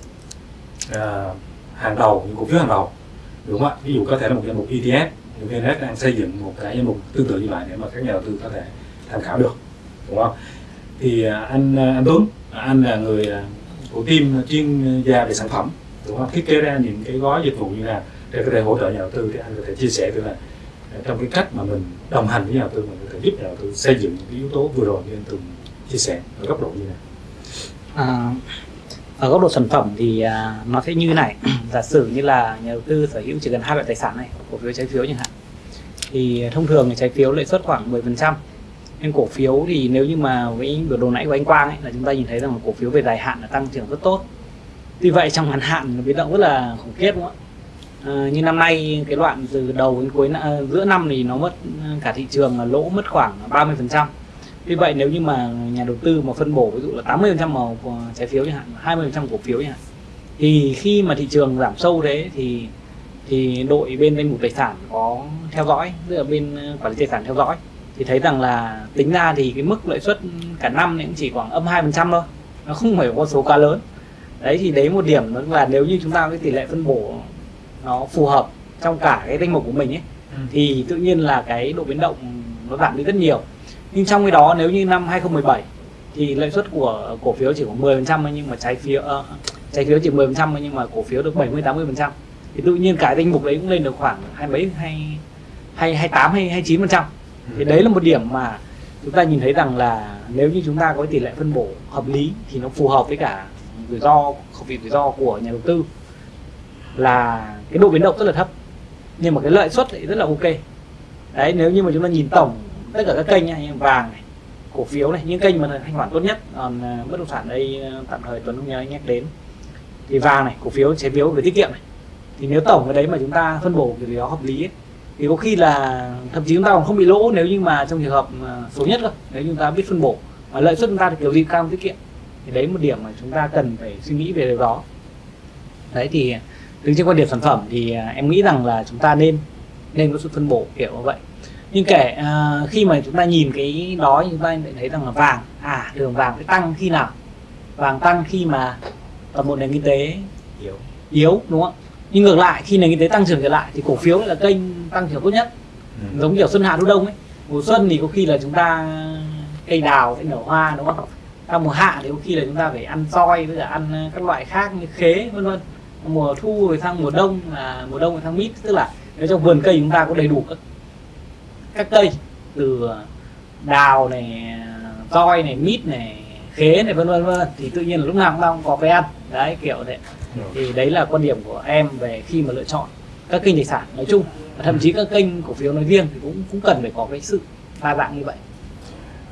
uh, hàng đầu những cổ phiếu hàng đầu. Đúng không ạ? Ví dụ có thể là một danh mục ETF VNS đang xây dựng một cái danh mục tương tự như vậy để mà các nhà đầu tư có thể tham khảo được. Đúng không? Thì à, anh à, anh Tuấn anh là người à, của team chuyên gia về sản phẩm. Đúng không? Thiết kế ra những cái gói dịch vụ như nào để có thể hỗ trợ nhà đầu tư thì anh có thể chia sẻ với là trong cái cách mà mình đồng hành với nhà đầu tư mình có thể giúp nhà đầu tư xây dựng những cái yếu tố vừa rồi như anh từng chia sẻ ở góc độ như này. À, ở góc độ sản phẩm thì à, nó sẽ như này. Giả sử như là nhà đầu tư sở hữu chỉ cần hai loại tài sản này cổ phiếu trái phiếu chẳng hạn thì thông thường thì trái phiếu lãi suất khoảng 10% nên cổ phiếu thì nếu như mà với biểu đồ nãy của anh Quang ấy là chúng ta nhìn thấy rằng cổ phiếu về dài hạn là tăng trưởng rất tốt. Tuy vậy trong ngắn hạn nó biến động rất là khủng khiếp đúng không ạ? À, như năm nay cái đoạn từ đầu đến cuối à, giữa năm thì nó mất à, cả thị trường là lỗ mất khoảng 30% Tuy vậy nếu như mà nhà đầu tư mà phân bổ ví dụ là 80% màu của trái phiếu chẳng hạn 20% cổ phiếu chẳng hạn thì khi mà thị trường giảm sâu thế thì thì đội bên danh mục tài sản có theo dõi tức là bên à, quản lý tài sản theo dõi thì thấy rằng là tính ra thì cái mức lãi suất cả năm cũng chỉ khoảng âm 2% thôi. Nó không phải con số quá lớn. Đấy thì đấy một điểm đó là nếu như chúng ta cái tỷ lệ phân bổ nó phù hợp trong cả cái danh mục của mình ấy ừ. thì tự nhiên là cái độ biến động nó giảm đi rất nhiều. Nhưng trong cái đó nếu như năm 2017 thì lãi suất của cổ phiếu chỉ khoảng 10% nhưng mà trái phiếu uh, trái phiếu chỉ 10% nhưng mà cổ phiếu được 70 80% thì tự nhiên cả danh mục đấy cũng lên được khoảng hai mấy hay hay hai tám hay hai chín phần trăm Ừ. thì đấy là một điểm mà chúng ta nhìn thấy rằng là nếu như chúng ta có tỷ lệ phân bổ hợp lý thì nó phù hợp với cả rủi ro khẩu rủi ro của nhà đầu tư là cái độ biến động rất là thấp. Nhưng mà cái lợi suất thì rất là ok. Đấy nếu như mà chúng ta nhìn tổng tất cả các kênh này, như vàng này cổ phiếu này những kênh mà thanh khoản tốt nhất còn à, bất động sản đây à, tạm thời tuấn không nhớ anh nhắc đến. Thì vàng này cổ phiếu trái phiếu về tiết kiệm này. Thì nếu tổng cái đấy mà chúng ta phân bổ cái đó hợp lý ấy, thì có khi là thậm chí chúng ta còn không bị lỗ nếu như mà trong trường hợp à, xấu số nhất cơ nếu chúng ta biết phân bổ. Mà lợi suất chúng ta thì kiểu gì cao tiết kiệm. Thì đấy một điểm mà chúng ta cần phải suy nghĩ về điều đó. Đấy thì à, đứng trên quan điểm sản phẩm thì à, em nghĩ rằng là chúng ta nên nên có sự phân bổ kiểu như vậy. Nhưng kể à, khi mà chúng ta nhìn cái đó chúng ta lại thấy rằng là vàng à đường vàng sẽ tăng khi nào? Vàng tăng khi mà toàn bộ nền kinh tế yếu yếu đúng không nhưng ngược lại khi nền kinh tế tăng trưởng trở lại thì cổ phiếu là kênh tăng trưởng tốt nhất. Ừ. giống kiểu xuân hạ thu đông ấy. Mùa xuân thì có khi là chúng ta cây đào sẽ nở hoa đúng không? Sang mùa hạ thì có khi là chúng ta phải ăn soi với cả ăn các loại khác như khế vân vân. Mùa thu rồi sang mùa đông là mùa đông rồi sang mít tức là nếu trong vườn cây chúng ta có đầy đủ các các cây từ đào này roi này mít này khế này vân vân vân thì tự nhiên là lúc nào chúng ta cũng có cái ăn. Đấy kiểu thế. Thì đấy là quan điểm của em về khi mà lựa chọn các kênh tài sản nói chung và thậm chí các kênh cổ phiếu nói riêng thì cũng cũng cần phải có cái sự đa dạng như vậy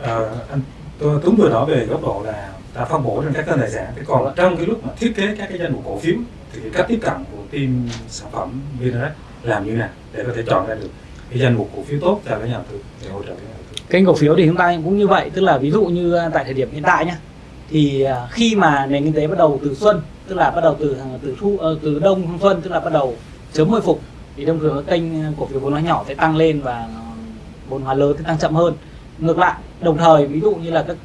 Ờ, anh tôi Tuấn vừa nói về góc độ là ta phân bổ trên các kênh tài sản. Thế còn trong cái lúc mà thiết kế các cái danh mục cổ phiếu thì cái cách tiếp cận của team sản phẩm Vinrect làm như nào để có thể chọn ra được cái danh mục cổ phiếu tốt cho các nhà đầu tư để hỗ trợ các nhà đầu tư. kênh cổ phiếu thì chúng ta cũng như vậy tức là ví dụ như à, tại thời điểm hiện tại nhá thì à, khi mà nền kinh tế bắt đầu từ xuân tức là bắt đầu từ ờ, từ thu ờ, từ đông sang xuân tức là bắt đầu sớm hồi phục. Thì thông thường các kênh cổ phiếu vốn hóa nhỏ sẽ tăng lên và ờ, vốn hóa lớn sẽ tăng chậm hơn. Ngược lại đồng thời ví dụ như là các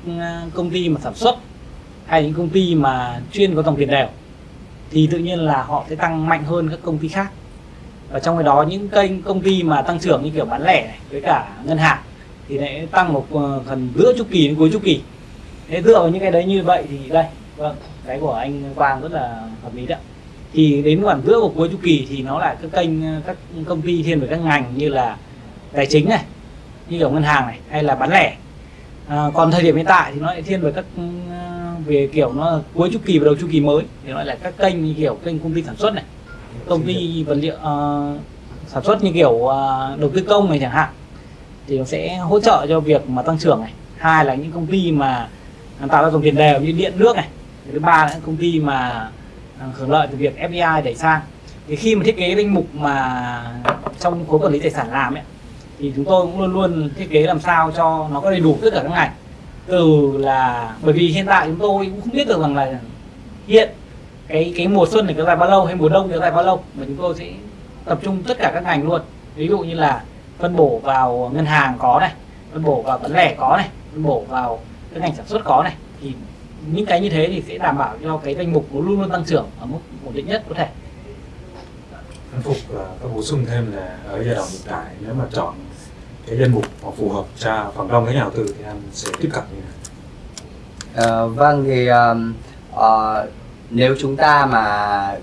công ty mà sản xuất hay những công ty mà chuyên có dòng tiền đều thì tự nhiên là họ sẽ tăng mạnh hơn các công ty khác. Và trong cái đó những kênh công ty mà tăng trưởng như kiểu bán lẻ này, với cả ngân hàng thì lại tăng một phần giữa chu kỳ đến cuối chu kỳ. Thế dựa vào những cái đấy như vậy thì đây vâng cái của anh Quang rất là hợp lý đấy thì đến khoảng giữa của cuối chu kỳ thì nó là các kênh các công ty thiên về các ngành như là tài chính này như kiểu ngân hàng này hay là bán lẻ. À, còn thời điểm hiện tại thì nó lại thiên về các ừ, về kiểu nó cuối chu kỳ và đầu chu kỳ mới. Thì nó là các kênh như kiểu kênh công ty sản xuất này công ty vật liệu uh, sản xuất như kiểu uh, đầu tư công này chẳng hạn. Thì nó sẽ hỗ trợ cho việc mà tăng trưởng này. Hai là những công ty mà à, tạo ra dòng tiền đều như điện nước này thứ ba là công ty mà à, hưởng lợi từ việc FDI đẩy sang. Thì khi mà thiết kế danh mục mà trong khối quản lý tài sản làm ấy, thì chúng tôi cũng luôn luôn thiết kế làm sao cho nó có đầy đủ tất cả các ngành. Từ là, bởi vì hiện tại chúng tôi cũng không biết được rằng là hiện cái cái mùa xuân này kéo dài bao lâu hay mùa đông kéo dài bao lâu, mà chúng tôi sẽ tập trung tất cả các ngành luôn. Ví dụ như là phân bổ vào ngân hàng có này, phân bổ vào bán lẻ có này, phân bổ vào các ngành sản xuất có này, thì những cái như thế thì sẽ đảm bảo cho cái danh mục nó luôn luôn tăng trưởng ở mức ổn định nhất có thể Anh Phục ờ, có bổ sung thêm là ở giai đoạn hiện tại nếu mà chọn cái danh mục mà phù hợp cho phần đông các nhà đầu tư thì anh sẽ tiếp cận như thế nào? Ờ, vâng thì um, ờ, nếu chúng ta mà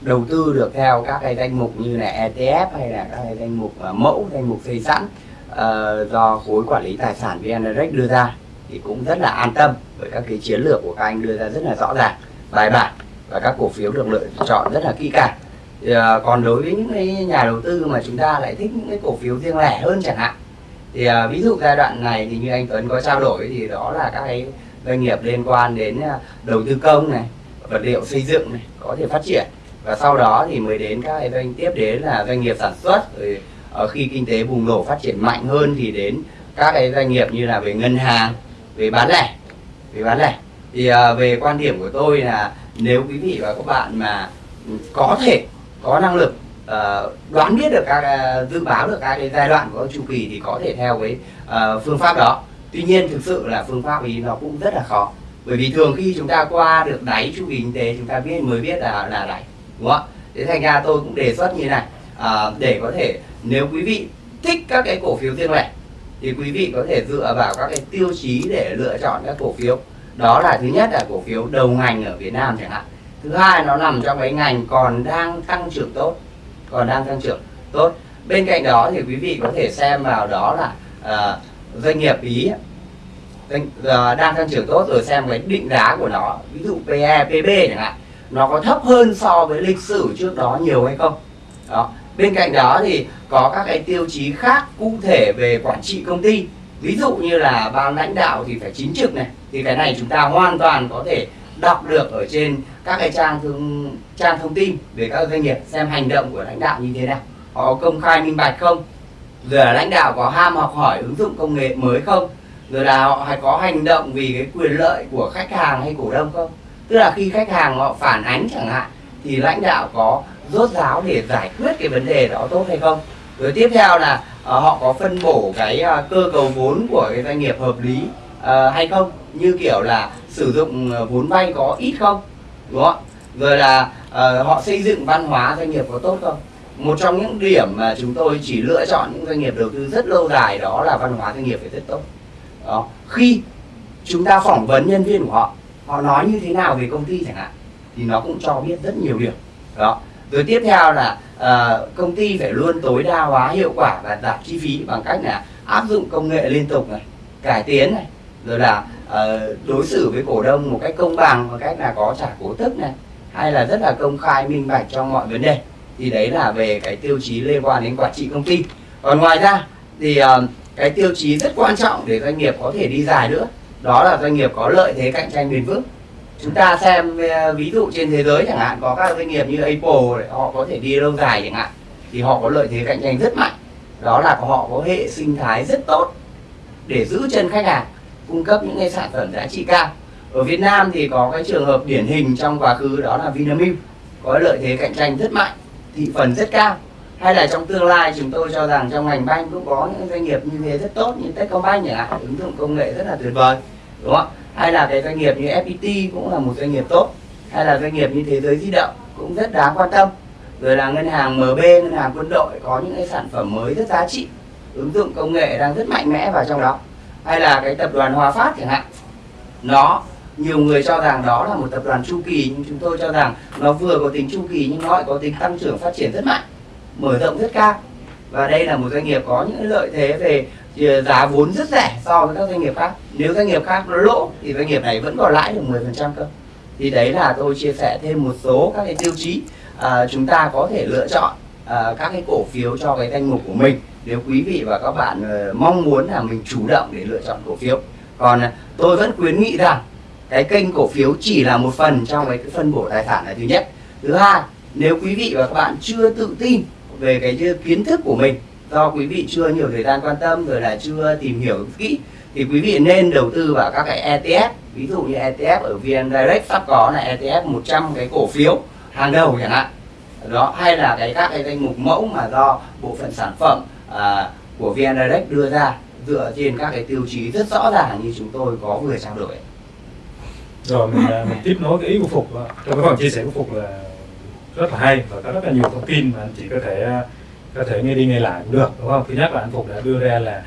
đầu tư được theo các cái danh mục như là ETF hay là các cái danh mục mẫu danh mục xây sẵn ờ, do khối quản lý tài sản VN Direct đưa ra thì cũng rất là an tâm bởi các cái chiến lược của các anh đưa ra rất là rõ ràng bài bản và các cổ phiếu được lựa chọn rất là kỹ càng. Thì, ờ, còn đối với những cái nhà đầu tư mà chúng ta lại thích những cái cổ phiếu riêng lẻ hơn chẳng hạn thì ờ, ví dụ giai đoạn này thì như anh Tuấn có trao đổi thì đó là các cái doanh nghiệp liên quan đến ờ, đầu tư công này vật liệu xây dựng này có thể phát triển. Và sau đó thì mới đến các cái doanh tiếp đến là doanh nghiệp sản xuất rồi ờ, khi kinh tế bùng nổ phát triển mạnh hơn thì đến các cái doanh nghiệp như là về ngân hàng về bán lẻ. Về bán lẻ. Thì à, về quan điểm của tôi là nếu quý vị và các bạn mà có thể có năng lực ờ, đoán biết được các à, dự báo được các cái giai đoạn của chu kỳ thì có thể theo cái ờ, phương pháp đó. Tuy nhiên thực sự là phương pháp ý nó cũng rất là khó. Bởi vì thường khi chúng ta qua được đáy chu kỳ kinh tế chúng ta biết mới biết là là đáy đúng không ạ? Thế thành ra tôi cũng đề xuất như này à, để có thể nếu quý vị thích các cái cổ phiếu riêng lẻ thì quý vị có thể dựa vào các cái tiêu chí để lựa chọn các cổ phiếu. Đó là thứ nhất là cổ phiếu đầu ngành ở Việt Nam chẳng hạn. Thứ hai nó nằm trong cái ngành còn đang tăng trưởng tốt còn đang tăng trưởng tốt. Bên cạnh đó thì quý vị có thể xem vào đó là uh, doanh nghiệp ý doanh, uh, đang tăng trưởng tốt rồi xem cái định giá của nó ví dụ PE, PB chẳng hạn nó có thấp hơn so với lịch sử trước đó nhiều hay không? Đó bên cạnh đó thì có các cái tiêu chí khác cụ thể về quản trị công ty. Ví dụ như là ban lãnh đạo thì phải chính trực này, thì cái này chúng ta hoàn toàn có thể đọc được ở trên các cái trang thương, trang thông tin về các doanh nghiệp xem hành động của lãnh đạo như thế nào. Họ công khai minh bạch không? Rồi là lãnh đạo có ham học hỏi ứng dụng công nghệ mới không? Rồi là họ hay có hành động vì cái quyền lợi của khách hàng hay cổ đông không? Tức là khi khách hàng họ phản ánh chẳng hạn, thì lãnh đạo có rốt ráo để giải quyết cái vấn đề đó tốt hay không? Rồi tiếp theo là uh, họ có phân bổ cái uh, cơ cấu vốn của cái doanh nghiệp hợp lý uh, hay không? Như kiểu là sử dụng vốn vay có ít không? Đúng không rồi là uh, họ xây dựng văn hóa doanh nghiệp có tốt không? Một trong những điểm mà chúng tôi chỉ lựa chọn những doanh nghiệp đầu tư rất lâu dài đó là văn hóa doanh nghiệp phải rất tốt. Đó khi chúng ta phỏng vấn nhân viên của họ họ nói như thế nào về công ty chẳng hạn thì nó cũng cho biết rất nhiều điều. Đó rồi tiếp theo là uh, công ty phải luôn tối đa hóa hiệu quả và giảm chi phí bằng cách là áp dụng công nghệ liên tục này cải tiến này rồi là uh, đối xử với cổ đông một cách công bằng một cách là có trả cổ tức này hay là rất là công khai minh bạch trong mọi vấn đề. Thì đấy là về cái tiêu chí liên quan đến quản trị công ty. Còn ngoài ra thì uh, cái tiêu chí rất quan trọng để doanh nghiệp có thể đi dài nữa đó là doanh nghiệp có lợi thế cạnh tranh bền vững chúng ta xem ờ, ví dụ trên thế giới chẳng hạn, có các doanh nghiệp như Apple họ có thể đi lâu dài chẳng hạn, thì họ có lợi thế cạnh tranh rất mạnh. Đó là họ có hệ sinh thái rất tốt để giữ chân khách hàng, cung cấp những cái sản phẩm giá trị cao. Ở Việt Nam thì có cái trường hợp điển hình trong quá khứ, đó là Vinamilk, có lợi thế cạnh tranh rất mạnh, thị phần rất cao. Hay là trong tương lai, chúng tôi cho rằng trong ngành banh cũng có những doanh nghiệp như thế rất tốt, như Techcombank chẳng hạn, ứng dụng công nghệ rất là tuyệt vời đúng không? Hay là cái doanh nghiệp như FPT cũng là một doanh nghiệp tốt, hay là doanh nghiệp như thế giới di động cũng rất đáng quan tâm. Rồi là ngân hàng MB ngân hàng quân đội có những cái sản phẩm mới rất giá trị, ứng dụng công nghệ đang rất mạnh mẽ vào trong đó. Hay là cái tập đoàn Hòa Phát chẳng hạn, nó, nhiều người cho rằng đó là một tập đoàn chu kỳ, nhưng chúng tôi cho rằng nó vừa có tính chu kỳ nhưng nó lại có tính tăng trưởng phát triển rất mạnh, mở rộng rất cao. Và đây là một doanh nghiệp có những lợi thế về Ờ, giá vốn rất rẻ so với các doanh nghiệp khác. Nếu doanh nghiệp khác nó lỗ thì doanh nghiệp này vẫn còn lãi được 10% cơ. Thì đấy là tôi chia sẻ thêm một số các cái tiêu chí à, chúng ta có thể lựa chọn à, các cái cổ phiếu cho cái danh mục của mình. Nếu quý vị và các bạn à, mong muốn là mình chủ động để lựa chọn cổ phiếu. Còn à, tôi vẫn khuyến nghị rằng cái kênh cổ phiếu chỉ là một phần trong cái phân bổ tài sản là thứ nhất. Thứ hai nếu quý vị và các bạn chưa tự tin về cái kiến thức của mình do quý vị chưa nhiều thời gian quan tâm rồi là chưa tìm hiểu kỹ thì quý vị nên đầu tư vào các cái ETF ví dụ như ETF ở VN Direct sắp có là ETF 100 cái cổ phiếu hàng đầu chẳng hạn. Đó hay là cái các cái danh mục mẫu mà do bộ phận sản phẩm à, của VN Direct đưa ra dựa trên các cái tiêu chí rất rõ ràng như chúng tôi có vừa trao đổi. Rồi mình, à, mình tiếp nối cái ý của phục trong cái phần chia sẻ của phục là rất là hay và có rất là nhiều thông tin mà anh chị có thể à, có thể nghe đi nghe lại cũng được đúng không? Thứ nhất là anh phục đã đưa ra là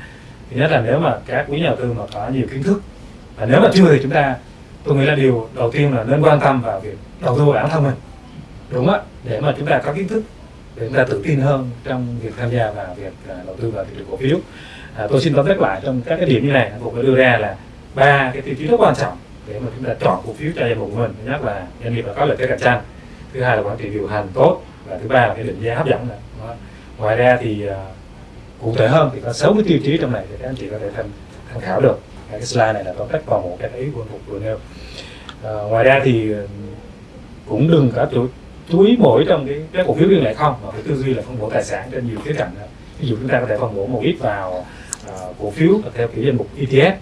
thứ nhất là nếu mà các quý nhà đầu tư mà có nhiều kiến thức và nếu mà chưa thì chúng ta tôi nghĩ là điều đầu tiên là nên quan tâm vào việc đầu tư vào bản thân mình đúng á để mà chúng ta có kiến thức để chúng ta tự tin hơn trong việc tham gia vào việc à, đầu tư vào thị trường cổ phiếu. À, tôi xin tóm tắt lại trong các cái điểm như này anh phục đã đưa ra là ba cái tiêu chí rất quan trọng để mà chúng ta chọn cổ phiếu cho danh mục của mình. Thứ nhất là doanh nghiệp là có lợi thế cạnh tranh thứ hai là quản trị điều hành tốt và thứ ba là cái định giá hấp dẫn đó ngoài ra thì uh, cụ thể hơn thì có 6 cái tiêu chí trong này thì các anh chị có thể tham tham khảo được. Cái slide này là tóm tắt vào một cái ý quân phục vừa nêu. Uh, ngoài ra thì à, cũng đừng có chú, chú ý mỗi trong cái cái cổ phiếu riêng lẻ không mà phải tư duy là phân bổ tài sản trên nhiều khía cạnh ví dụ chúng ta có thể phân bổ một ít vào uh, cổ phiếu theo kiểu danh mục ETF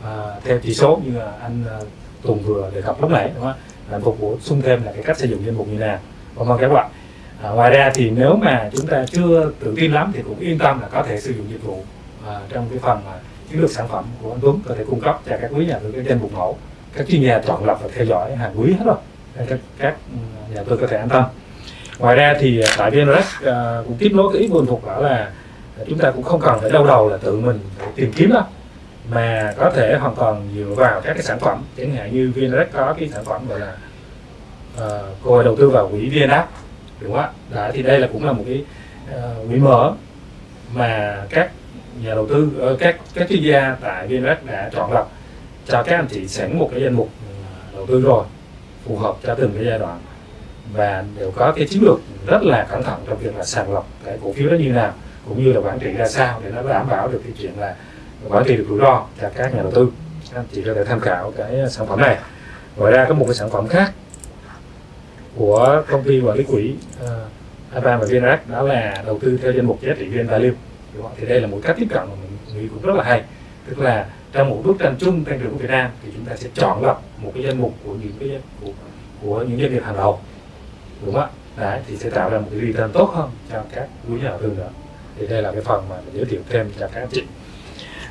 uh, theo chỉ số như là anh uh, Tùng vừa đề cập lúc nãy đúng không? ạ phục bổ sung thêm là cái cách sử dụng danh mục như nào cảm ơn các bạn à, ngoài ra thì nếu mà chúng ta chưa tự tin lắm thì cũng yên tâm là có thể sử dụng dịch vụ à, trong cái phần à, chiến lược sản phẩm của anh Tuấn có thể cung cấp cho các quý nhà đầu tư trên mục mẫu các chuyên gia chọn lọc và theo dõi hàng quý hết rồi. Các các ừ, nhà đầu tư có thể an tâm. Ngoài ra thì à, tại VNREX à, cũng tiếp nối cái ý buồn phục đó là chúng ta cũng không cần phải đau đầu là tự mình phải tìm kiếm đâu mà có thể hoàn toàn dựa vào các cái sản phẩm. Chẳng hạn như VNREX có cái sản phẩm gọi là ờ, cô đầu tư vào quỹ VNAP đúng không ạ thì đây là cũng là một cái uh, quỹ mở mà các nhà đầu tư ờ, các các chuyên gia tại VNREX đã chọn lọc cho các anh chị sẵn một cái danh mục ờ, đầu tư rồi phù hợp cho từng cái giai đoạn. Và đều có cái chiến lược rất là cẩn thận trong việc là sàng lọc cái cổ phiếu đó như nào cũng như là quản trị ra sao để nó đảm bảo được cái chuyện là quản trị được rủi ro cho các nhà đầu tư. Anh chị có thể tham khảo cái ờ, sản phẩm này. Ngoài ra có một cái sản phẩm khác của công ty quản lý quỹ ờ, uh, Avan và VNRAC đó là đầu tư theo danh mục giá trị VN Value thì đây là một cách tiếp cận mà mình nghĩ cũng rất là hay. Tức là trong một bức tranh chung tăng trưởng của Việt Nam thì chúng ta sẽ chọn lọc một cái danh mục của những cái của, của những doanh nghiệp hàng đầu. Đúng không ạ? Đấy thì sẽ tạo ra một cái return tốt hơn cho các quý nhà đầu tư nữa. Thì đây là cái phần mà mình giới thiệu thêm cho các anh chị.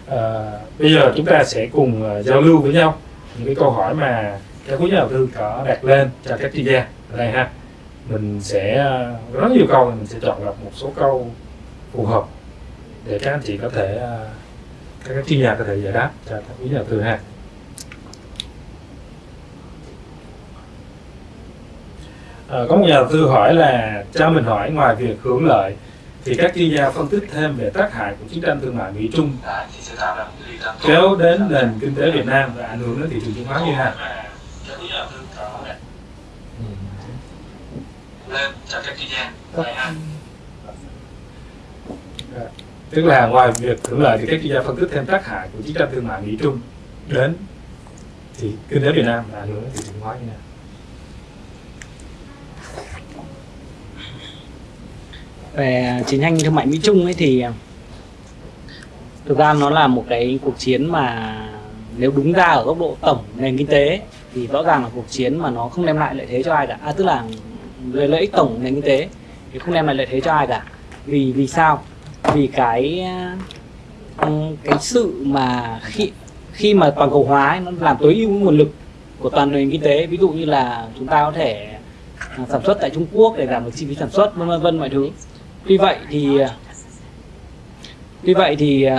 À, bây giờ chúng ta sẽ cùng ờ, giao lưu với nhau. Những cái câu hỏi mà các quý nhà đầu tư có đặt lên cho các chuyên gia ở đây ha mình sẽ rất nhiều câu mình sẽ chọn lọc một số câu phù hợp để các anh chị có thể à, các chuyên gia có thể giải đáp cho các quý nhà đầu tư ha À, có một nhà đầu tư hỏi là cho mình hỏi ngoài việc hưởng lợi thì các chuyên gia phân tích thêm về tác hại của chiến tranh thương mại Mỹ Trung kéo đến nền kinh tế Việt Nam và ảnh hưởng đến thị trường chứng khoán như thế nào? Lên cho các chuyên gia. Tức là ngoài việc hưởng lợi thì các chuyên gia phân tích thêm tác hại của chiến tranh thương mại Mỹ Trung đến thì kinh tế Việt Nam và ảnh hưởng thị trường chứng khoán như thế nào? về chiến tranh thương mại Mỹ Trung ấy thì thực ra nó là một cái cuộc chiến mà nếu đúng ra ở góc độ tổng nền kinh tế thì rõ ràng là cuộc chiến mà nó không đem lại lợi thế cho ai cả. À, tức là lợi lợi ích tổng nền kinh tế. Thì không đem lại lợi thế cho ai cả. Vì vì sao? Vì cái ờ, ừ, cái sự mà khi khi mà toàn cầu hóa ấy, nó làm tối ưu nguồn lực của toàn nền kinh tế. Ví dụ như là chúng ta có thể ờ, sản xuất tại Trung Quốc để giảm được chi phí sản xuất vân vân mọi thứ. Tuy vậy thì tuy vậy thì uh,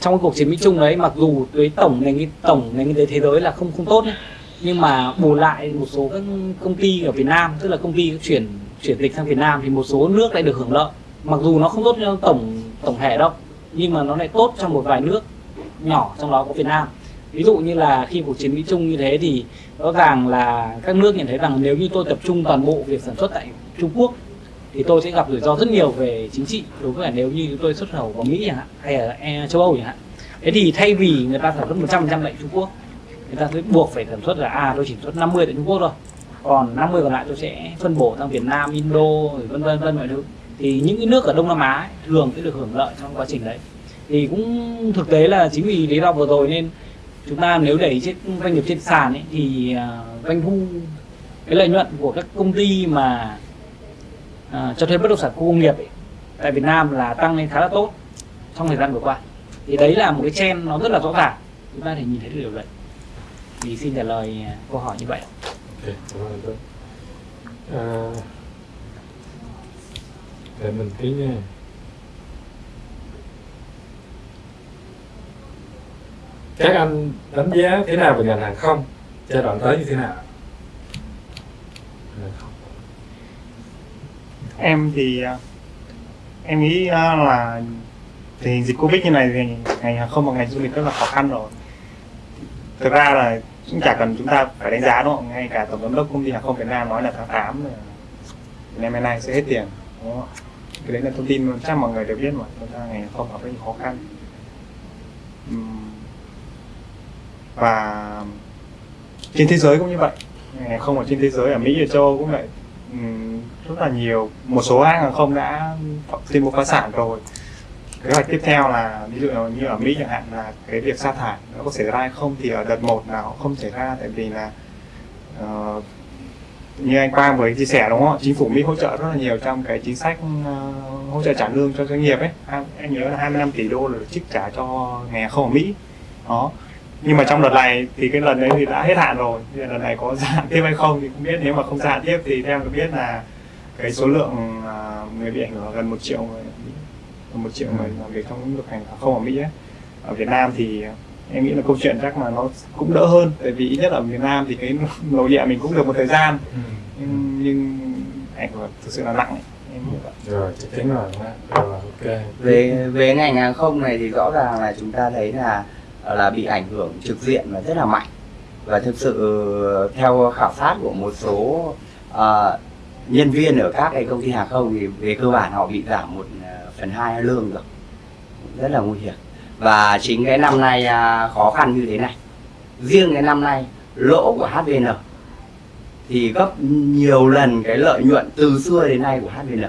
trong cuộc chiến Mỹ Trung đấy mặc dù với tổng nền tổng nền kinh tế thế giới là không không tốt ấy, nhưng mà bù lại một số các công ty ở Việt Nam, tức là công ty chuyển chuyển dịch sang Việt Nam thì một số nước lại được hưởng lợi. Mặc dù nó không tốt cho tổng tổng thể đâu, nhưng mà nó lại tốt trong một vài nước nhỏ trong đó có Việt Nam. Ví dụ như là khi cuộc chiến Mỹ Trung như thế thì rõ ràng là các nước nhận thấy rằng nếu như tôi tập trung toàn bộ việc sản xuất tại Trung Quốc thì tôi sẽ gặp rủi ro rất nhiều về chính trị, đối với nếu như tôi xuất khẩu vào Mỹ chẳng hạn, hay là e- châu Âu chẳng hạn. Thế thì thay vì người ta sản xuất 100% tại Trung Quốc người ta sẽ buộc phải sản xuất là à tôi chỉ sản xuất 50 tại Trung Quốc thôi. Còn 50 còn lại tôi sẽ phân bổ sang Việt Nam, Indo vân vân vân mọi thứ. Thì những cái nước ở Đông Nam Á ấy, thường sẽ được hưởng lợi trong quá trình đấy. Thì cũng thực tế là chính vì lý do vừa rồi nên chúng ta nếu đẩy trên doanh nghiệp trên sàn ấy, thì à, doanh thu cái lợi nhuận của các công ty mà à, cho thuê bất động sản khu công nghiệp ấy, tại Việt Nam là tăng lên khá là tốt trong thời gian vừa qua. Thì đấy là một cái trend nó rất là rõ ràng. Chúng ta thể nhìn thấy được điều đấy thì xin trả lời câu hỏi như vậy Ok, cảm ơn. À, để mình tí nha. Các anh đánh giá thế nào về ngành hàng không? Giai đoạn tới như thế nào? Em thì à, em nghĩ à, là tình hình dịch covid như này thì ngành hàng không và ngành du lịch rất là khó khăn rồi thực ra là cũng chả cần chúng ta phải đánh giá, đúng không? Ngay cả tổng giám đốc công ty hàng không Việt Nam nói là tháng 8 là Việt Nam Airlines sẽ hết tiền, đúng không? cái đấy là thông tin chắc mọi người đều biết mà. Chúng ta ngành không gặp rất nhiều khó khăn. Và trên thế giới cũng như vậy. Ngành không ở trên thế giới, ở Mỹ, ở châu Âu cũng vậy. Rất là nhiều, một số hãng hàng không đã tuyên bố phá sản rồi kế hoạch tiếp theo là ví dụ như ở Mỹ chẳng hạn là cái việc sa thải nó có xảy ra hay không thì ở đợt một nào không xảy ra tại vì là uh, như anh Quang vừa chia sẻ đúng không chính phủ Mỹ hỗ trợ rất là nhiều trong cái chính sách uh, hỗ trợ trả lương cho doanh nghiệp ấy. Anh, nhớ là 25 tỷ đô là được trích trả cho nghề không ở Mỹ. Đó. Nhưng mà trong đợt này thì cái lần đấy thì đã hết hạn rồi. Thì lần này có gia hạn tiếp hay không thì không biết. Nếu mà không gia hạn tiếp thì theo được biết là cái số lượng uh, người bị ảnh hưởng là gần một triệu người gần một triệu người làm việc trong lĩnh vực hàng không ở Mỹ ấy. ở Việt Nam thì em nghĩ là câu chuyện chắc là nó cũng đỡ hơn tại vì ít nhất ở miền Nam thì cái nội địa mình cũng được một thời gian Ừ. nhưng, nhưng ảnh hưởng thực sự là nặng ấy. em nghĩ vậy rồi chắc chắn rồi rồi ok về về ngành hàng không này thì rõ ràng là chúng ta thấy là là bị ảnh hưởng trực diện và rất là mạnh và thực sự theo khảo sát của một số ờ, nhân viên ở các cái công ty hàng không thì về cơ bản họ bị giảm một phần hai lương rồi rất là nguy hiểm và chính cái năm nay à, khó khăn như thế này riêng cái năm nay lỗ của HVN thì gấp nhiều lần cái lợi nhuận từ xưa đến nay của HVN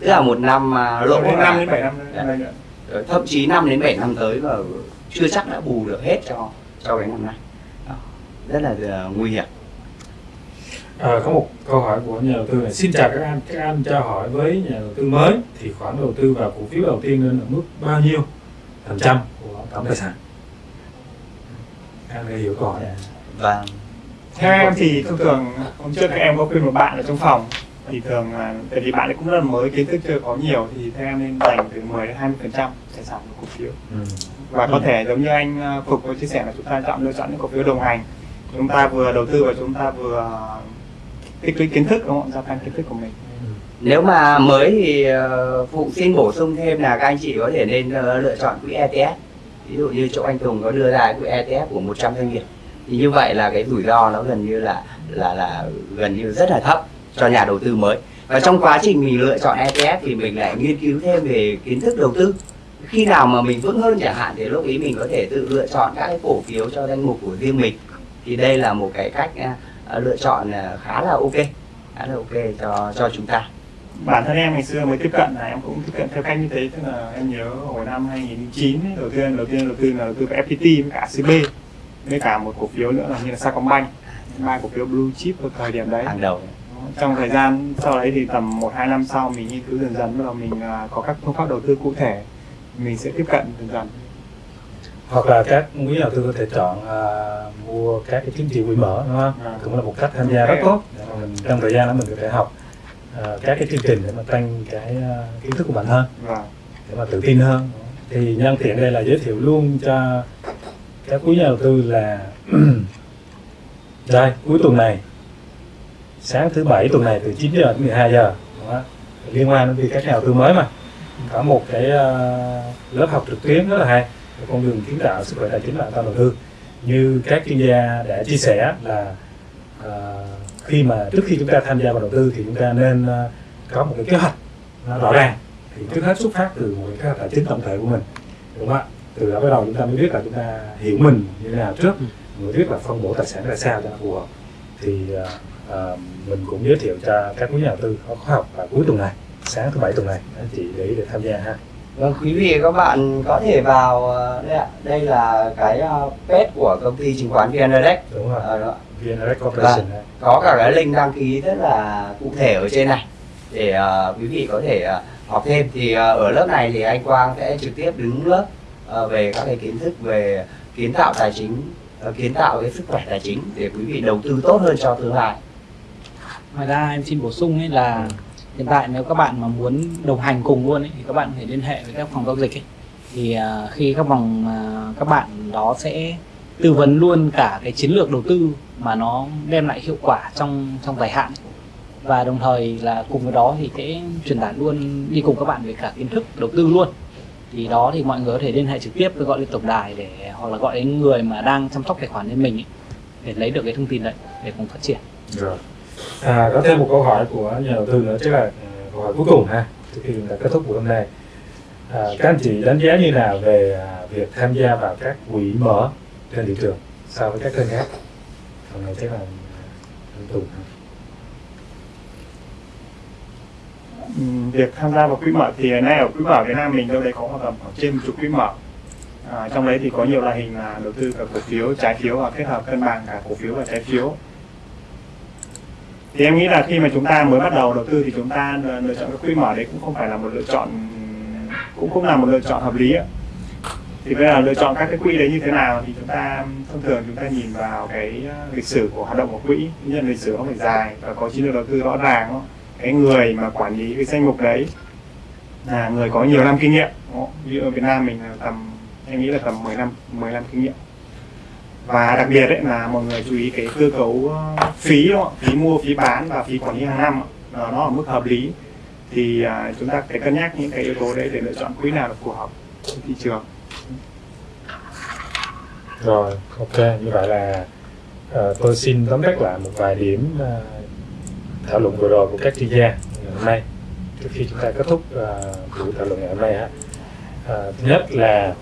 tức là một năm à, lỗ đến năm đến bảy năm Dạ. nữa. Ờ, thậm chí 5 đến 7 năm tới mà chưa chắc đã bù được hết cho cho cái năm nay Đó. rất là ờ, nguy hiểm À, có một câu hỏi của nhà đầu tư này. Xin chào các anh các anh cho hỏi với nhà đầu tư mới. Thì khoản đầu tư vào cổ phiếu đầu tiên nên ở mức bao nhiêu phần trăm của tổng tài sản? Anh hiểu câu hỏi và theo em thì thông thường hôm trước các em có khuyên một bạn ở trong phòng. Thì thường là tại vì bạn ấy cũng rất là mới kiến thức chưa có nhiều. Thì theo em nên dành từ 10 đến 20 phần trăm tài sản của cổ phiếu. Ừ. và có thể giống như anh ờ, Phục có chia sẻ là chúng ta chọn lựa chọn những cổ phiếu đồng hành. Chúng ta vừa đầu tư và chúng ta vừa tích lũy kiến thức, đúng không gia tăng kiến thức của mình. Nếu mà mới thì ờ, phụ xin bổ sung thêm là các anh chị có thể nên ờ, lựa chọn quỹ ETF ví dụ như chỗ anh Tùng có đưa ra quỹ ETF của 100 doanh nghiệp. Thì như vậy là cái rủi ro nó gần như là là là gần như rất là thấp cho nhà đầu tư mới. Và trong quá trình mình lựa chọn ETF thì mình lại nghiên cứu thêm về kiến thức đầu tư. Khi nào mà mình vững hơn chẳng hạn thì lúc ấy mình có thể tự lựa chọn các cái cổ phiếu cho danh mục của riêng mình. Thì đây là một cái cách à, lựa chọn à, khá là ok khá là ok cho cho chúng ta. Bản thân em ngày xưa mới tiếp cận là em cũng tiếp cận theo cách như thế tức là em nhớ hồi năm 2009 ấy, đầu tiên đầu tiên đầu tư là đầu tư vào FPT với cả CB với cả một cổ phiếu nữa là như là Sacombank. Ba cổ phiếu blue chip ở thời điểm đấy. Hàng đầu. Trong thời gian sau đấy thì tầm một hai năm sau mình nghiên cứu dần dần bắt đầu mình à, có các phương pháp đầu tư cụ thể mình sẽ tiếp cận dần dần hoặc là các quý đầu tư có thể chọn à, mua các cái chứng chỉ quỹ mở đúng không? À. cũng là một cách tham gia rất tốt. Để mà mình trong thời gian đó mình có thể học à, các cái chương trình để mà tăng cái à, kiến thức của bản thân và để mà tự tin hơn. Thì nhân tiện đây là giới thiệu luôn cho các quý nhà đầu tư là đây cuối tuần này sáng thứ bảy tuần này từ 9 giờ đến 12 giờ đó, liên quan đến việc các nhà đầu tư mới mà. Có một cái ờ, lớp học trực tuyến rất là hay con đường kiến tạo sức khỏe tài chính và an toàn đầu tư. Như các chuyên gia đã chia sẻ là à, khi mà trước khi chúng ta tham gia vào đầu tư thì chúng ta nên à, có một cái kế hoạch rõ ràng. Thì trước hết xuất phát từ một cái kế hoạch tài chính tổng thể của mình đúng không ạ? Từ đó bắt đầu chúng ta mới biết là chúng ta hiểu mình như thế nào trước mới biết là phân bổ tài sản ra sao cho nó phù hợp. Thì à, à mình cũng giới thiệu cho các quý nhà đầu tư có khóa học vào cuối tuần này sáng thứ bảy tuần này. Anh chị để ý để tham gia ha. Vâng, quý vị và các bạn có thể vào ờ, đây ạ. Đây là cái ờ, page của công ty chứng khoán VN Direct. đúng rồi Ờ, đó. VNRX Corporation ha. Có cả cái link đăng ký rất là cụ thể ở trên này để ờ, quý vị có thể ờ, học thêm. Thì ờ, ở lớp này thì anh Quang sẽ trực tiếp đứng lớp ờ, về các cái kiến thức về kiến tạo tài chính, ờ, kiến tạo cái sức khỏe tài chính để quý vị đầu tư tốt hơn cho tương lai. ngoài ra em xin bổ sung ấy là hiện tại nếu các bạn mà muốn đồng hành cùng luôn ấy, thì các bạn có thể liên hệ với các phòng giao dịch ấy. thì uh, khi các vòng uh, à, các bạn đó sẽ tư vấn luôn cả cái chiến lược đầu tư mà nó đem lại hiệu quả trong trong dài hạn. Và đồng thời là cùng với đó thì sẽ truyền tải luôn đi cùng các bạn về cả kiến thức đầu tư luôn. Thì đó thì mọi người có thể liên hệ trực tiếp với gọi lên tổng đài để hoặc là gọi đến người mà đang chăm sóc tài khoản cho mình ấy, để lấy được cái thông tin đấy để cùng phát triển. Rồi à, có thêm một câu hỏi của nhà đầu tư nữa chắc là à, câu hỏi cuối cùng ha trước khi chúng ta kết thúc buổi hôm nay. À, các anh chị đánh giá như nào về à, việc tham gia vào các quỹ mở trên thị trường so với các kênh khác? Hôm nay chắc là à, anh Tùng ha. Ừ, việc tham gia vào quỹ mở thì nay ở quỹ mở Việt Nam mình đâu đấy có tầm khoảng trên một chục quỹ mở. À, trong đấy thì có nhiều loại hình là đầu tư cả cổ phiếu trái phiếu và kết hợp cân bằng cả cổ phiếu và trái phiếu thì em nghĩ là khi mà chúng ta mới bắt đầu đầu tư thì chúng ta lựa chọn các quỹ mở đấy cũng không phải là một lựa chọn, cũng cũng là một lựa chọn hợp lý ạ. Thì bây giờ lựa chọn các cái quỹ đấy như thế nào thì chúng ta, thông thường chúng ta nhìn vào cái ờ, lịch sử của hoạt động của quỹ nhân lịch sử nó phải dài và có chiến lược đầu tư rõ ràng cái người mà quản lý cái danh mục đấy là người có nhiều năm kinh nghiệm, đúng ví dụ ở Việt Nam mình là tầm, em nghĩ là tầm 10 năm 10 năm kinh nghiệm và đặc biệt đấy là mọi người chú ý cái cơ cấu ờ, phí đúng không? phí mua phí bán và phí quản lý hàng năm nó ở mức hợp lý. Thì à, chúng ta phải cân nhắc những cái yếu tố đấy để lựa chọn quỹ nào là phù hợp với thị trường. Rồi ok. Như vậy là uh, tôi xin tóm tắt lại một vài điểm uh, thảo luận vừa rồi của các chuyên gia ngày hôm nay. Trước khi chúng ta kết thúc uh, buổi thảo luận ngày hôm nay ha. Uh, thứ nhất là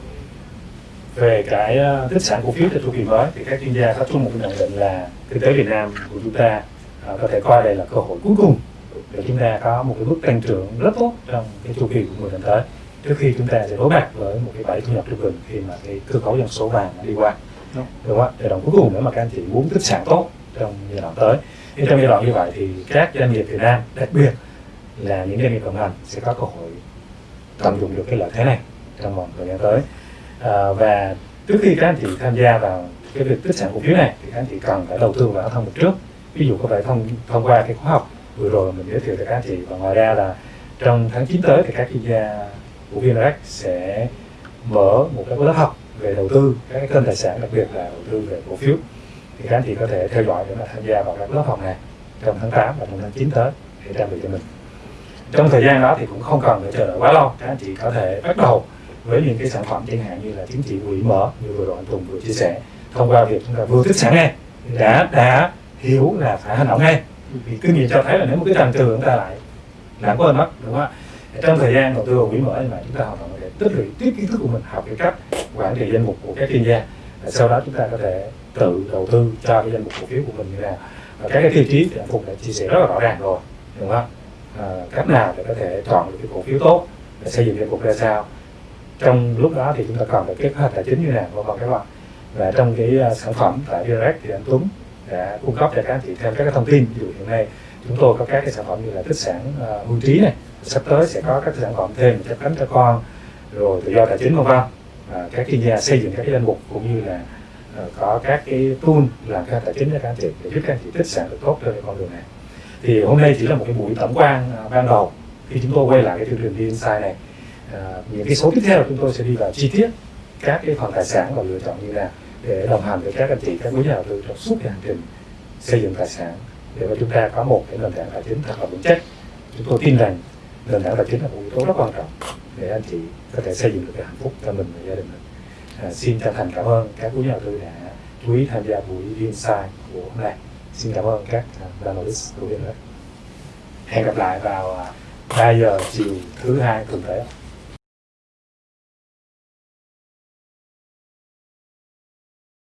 về cái ờ, tích sản cổ phiếu theo chu kỳ mới thì các chuyên gia có chung một nhận định là kinh tế Việt Nam của chúng ta ờ, có thể coi đây là cơ hội cuối cùng để chúng ta có một cái mức tăng trưởng rất tốt trong cái chu kỳ của 10 năm tới. Trước khi chúng ta sẽ đối mặt với một cái bẫy thu nhập trung bình khi mà cái cơ cấu dân số vàng đi qua. Đúng. đúng không ạ? Giai đoạn cuối cùng nếu mà các anh chị muốn tích sản tốt trong giai đoạn tới. Thì trong giai đoạn như vậy thì các doanh nghiệp Việt Nam đặc biệt là những doanh nghiệp đồng hành sẽ có cơ hội tận dụng được cái lợi thế này trong vòng thời gian tới à, và trước khi các anh chị tham gia vào cái việc tích sản cổ phiếu này thì các anh chị cần phải đầu tư vào thông một trước. Ví dụ có thể thông thông qua cái khóa học vừa rồi mình giới thiệu cho các anh chị và ngoài ra là trong tháng 9 tới thì các chuyên gia của VNRX sẽ mở một cái lớp học về đầu tư các cái kênh tài sản đặc biệt là đầu tư về cổ phiếu. Thì các anh chị có thể theo dõi để mà tham gia vào các lớp học này trong tháng 8 và trong tháng 9 tới để trang bị cho mình. Trong thời gian đó thì cũng không cần phải chờ đợi quá lâu các anh chị có thể bắt đầu với những cái sản phẩm chẳng hạn như là chứng chỉ quỹ mở như vừa rồi anh Tùng vừa chia sẻ. Thông qua việc chúng ta vừa tích sản ngay đã đã hiểu là phải hành động ngay. Vì kinh nghiệm cho thấy là nếu một cái trần trừ chúng ta lại lãng quên mất đúng không ạ? Trong thời gian đầu tư vào quỹ mở như vậy chúng ta hoàn toàn có thể tích lũy tiếp kiến thức của mình học cái cách quản trị danh mục của các chuyên gia. Sau đó chúng ta có thể tự đầu tư cho cái danh mục cổ phiếu của mình như nào. Và các cái tiêu chí thì anh Phùng đã chia sẻ rất là rõ ràng rồi đúng không à, cách nào để có thể chọn được cái cổ phiếu tốt để xây dựng danh mục ra sao? Trong lúc đó thì chúng ta cần phải kế hoạch tài chính như nào và còn các bạn và trong cái uh, sản phẩm tại VRX thì anh Tuấn đã cung cấp cho các anh chị thêm các cái thông tin. Ví dụ hiện nay chúng tôi có các cái sản phẩm như là tích sản uh, hưu trí này. Sắp tới sẽ có các sản phẩm thêm chấp cánh cho con rồi tự do tài chính vân vân. À, các chuyên gia xây dựng các cái danh mục cũng như là uh, có các cái tool làm các tài chính cho các anh chị để giúp các anh chị tích sản được tốt trên con đường này. Thì hôm nay chỉ là một cái buổi tổng quan uh, ban đầu. Khi chúng tôi quay lại cái chương trình đi Insight này Ờ, những cái số tiếp theo chúng tôi sẽ đi vào chi tiết các cái phần tài sản và lựa chọn như nào để đồng hành với các anh chị các quý nhà đầu tư trong suốt cái hành trình xây dựng tài sản. Để mà chúng ta có một cái nền tảng tài chính thật là vững chắc chúng tôi tin rằng nền tảng tài chính là một yếu tố rất quan trọng để anh chị có thể xây dựng được cái hạnh phúc cho mình và gia đình mình. À, xin chân thành cảm ơn các quý nhà đầu tư đã chú ý tham gia buổi Insight của hôm nay. Xin cảm ơn các à, analyst của VNRX hẹn gặp lại vào à, 3 giờ chiều thứ hai tuần tới.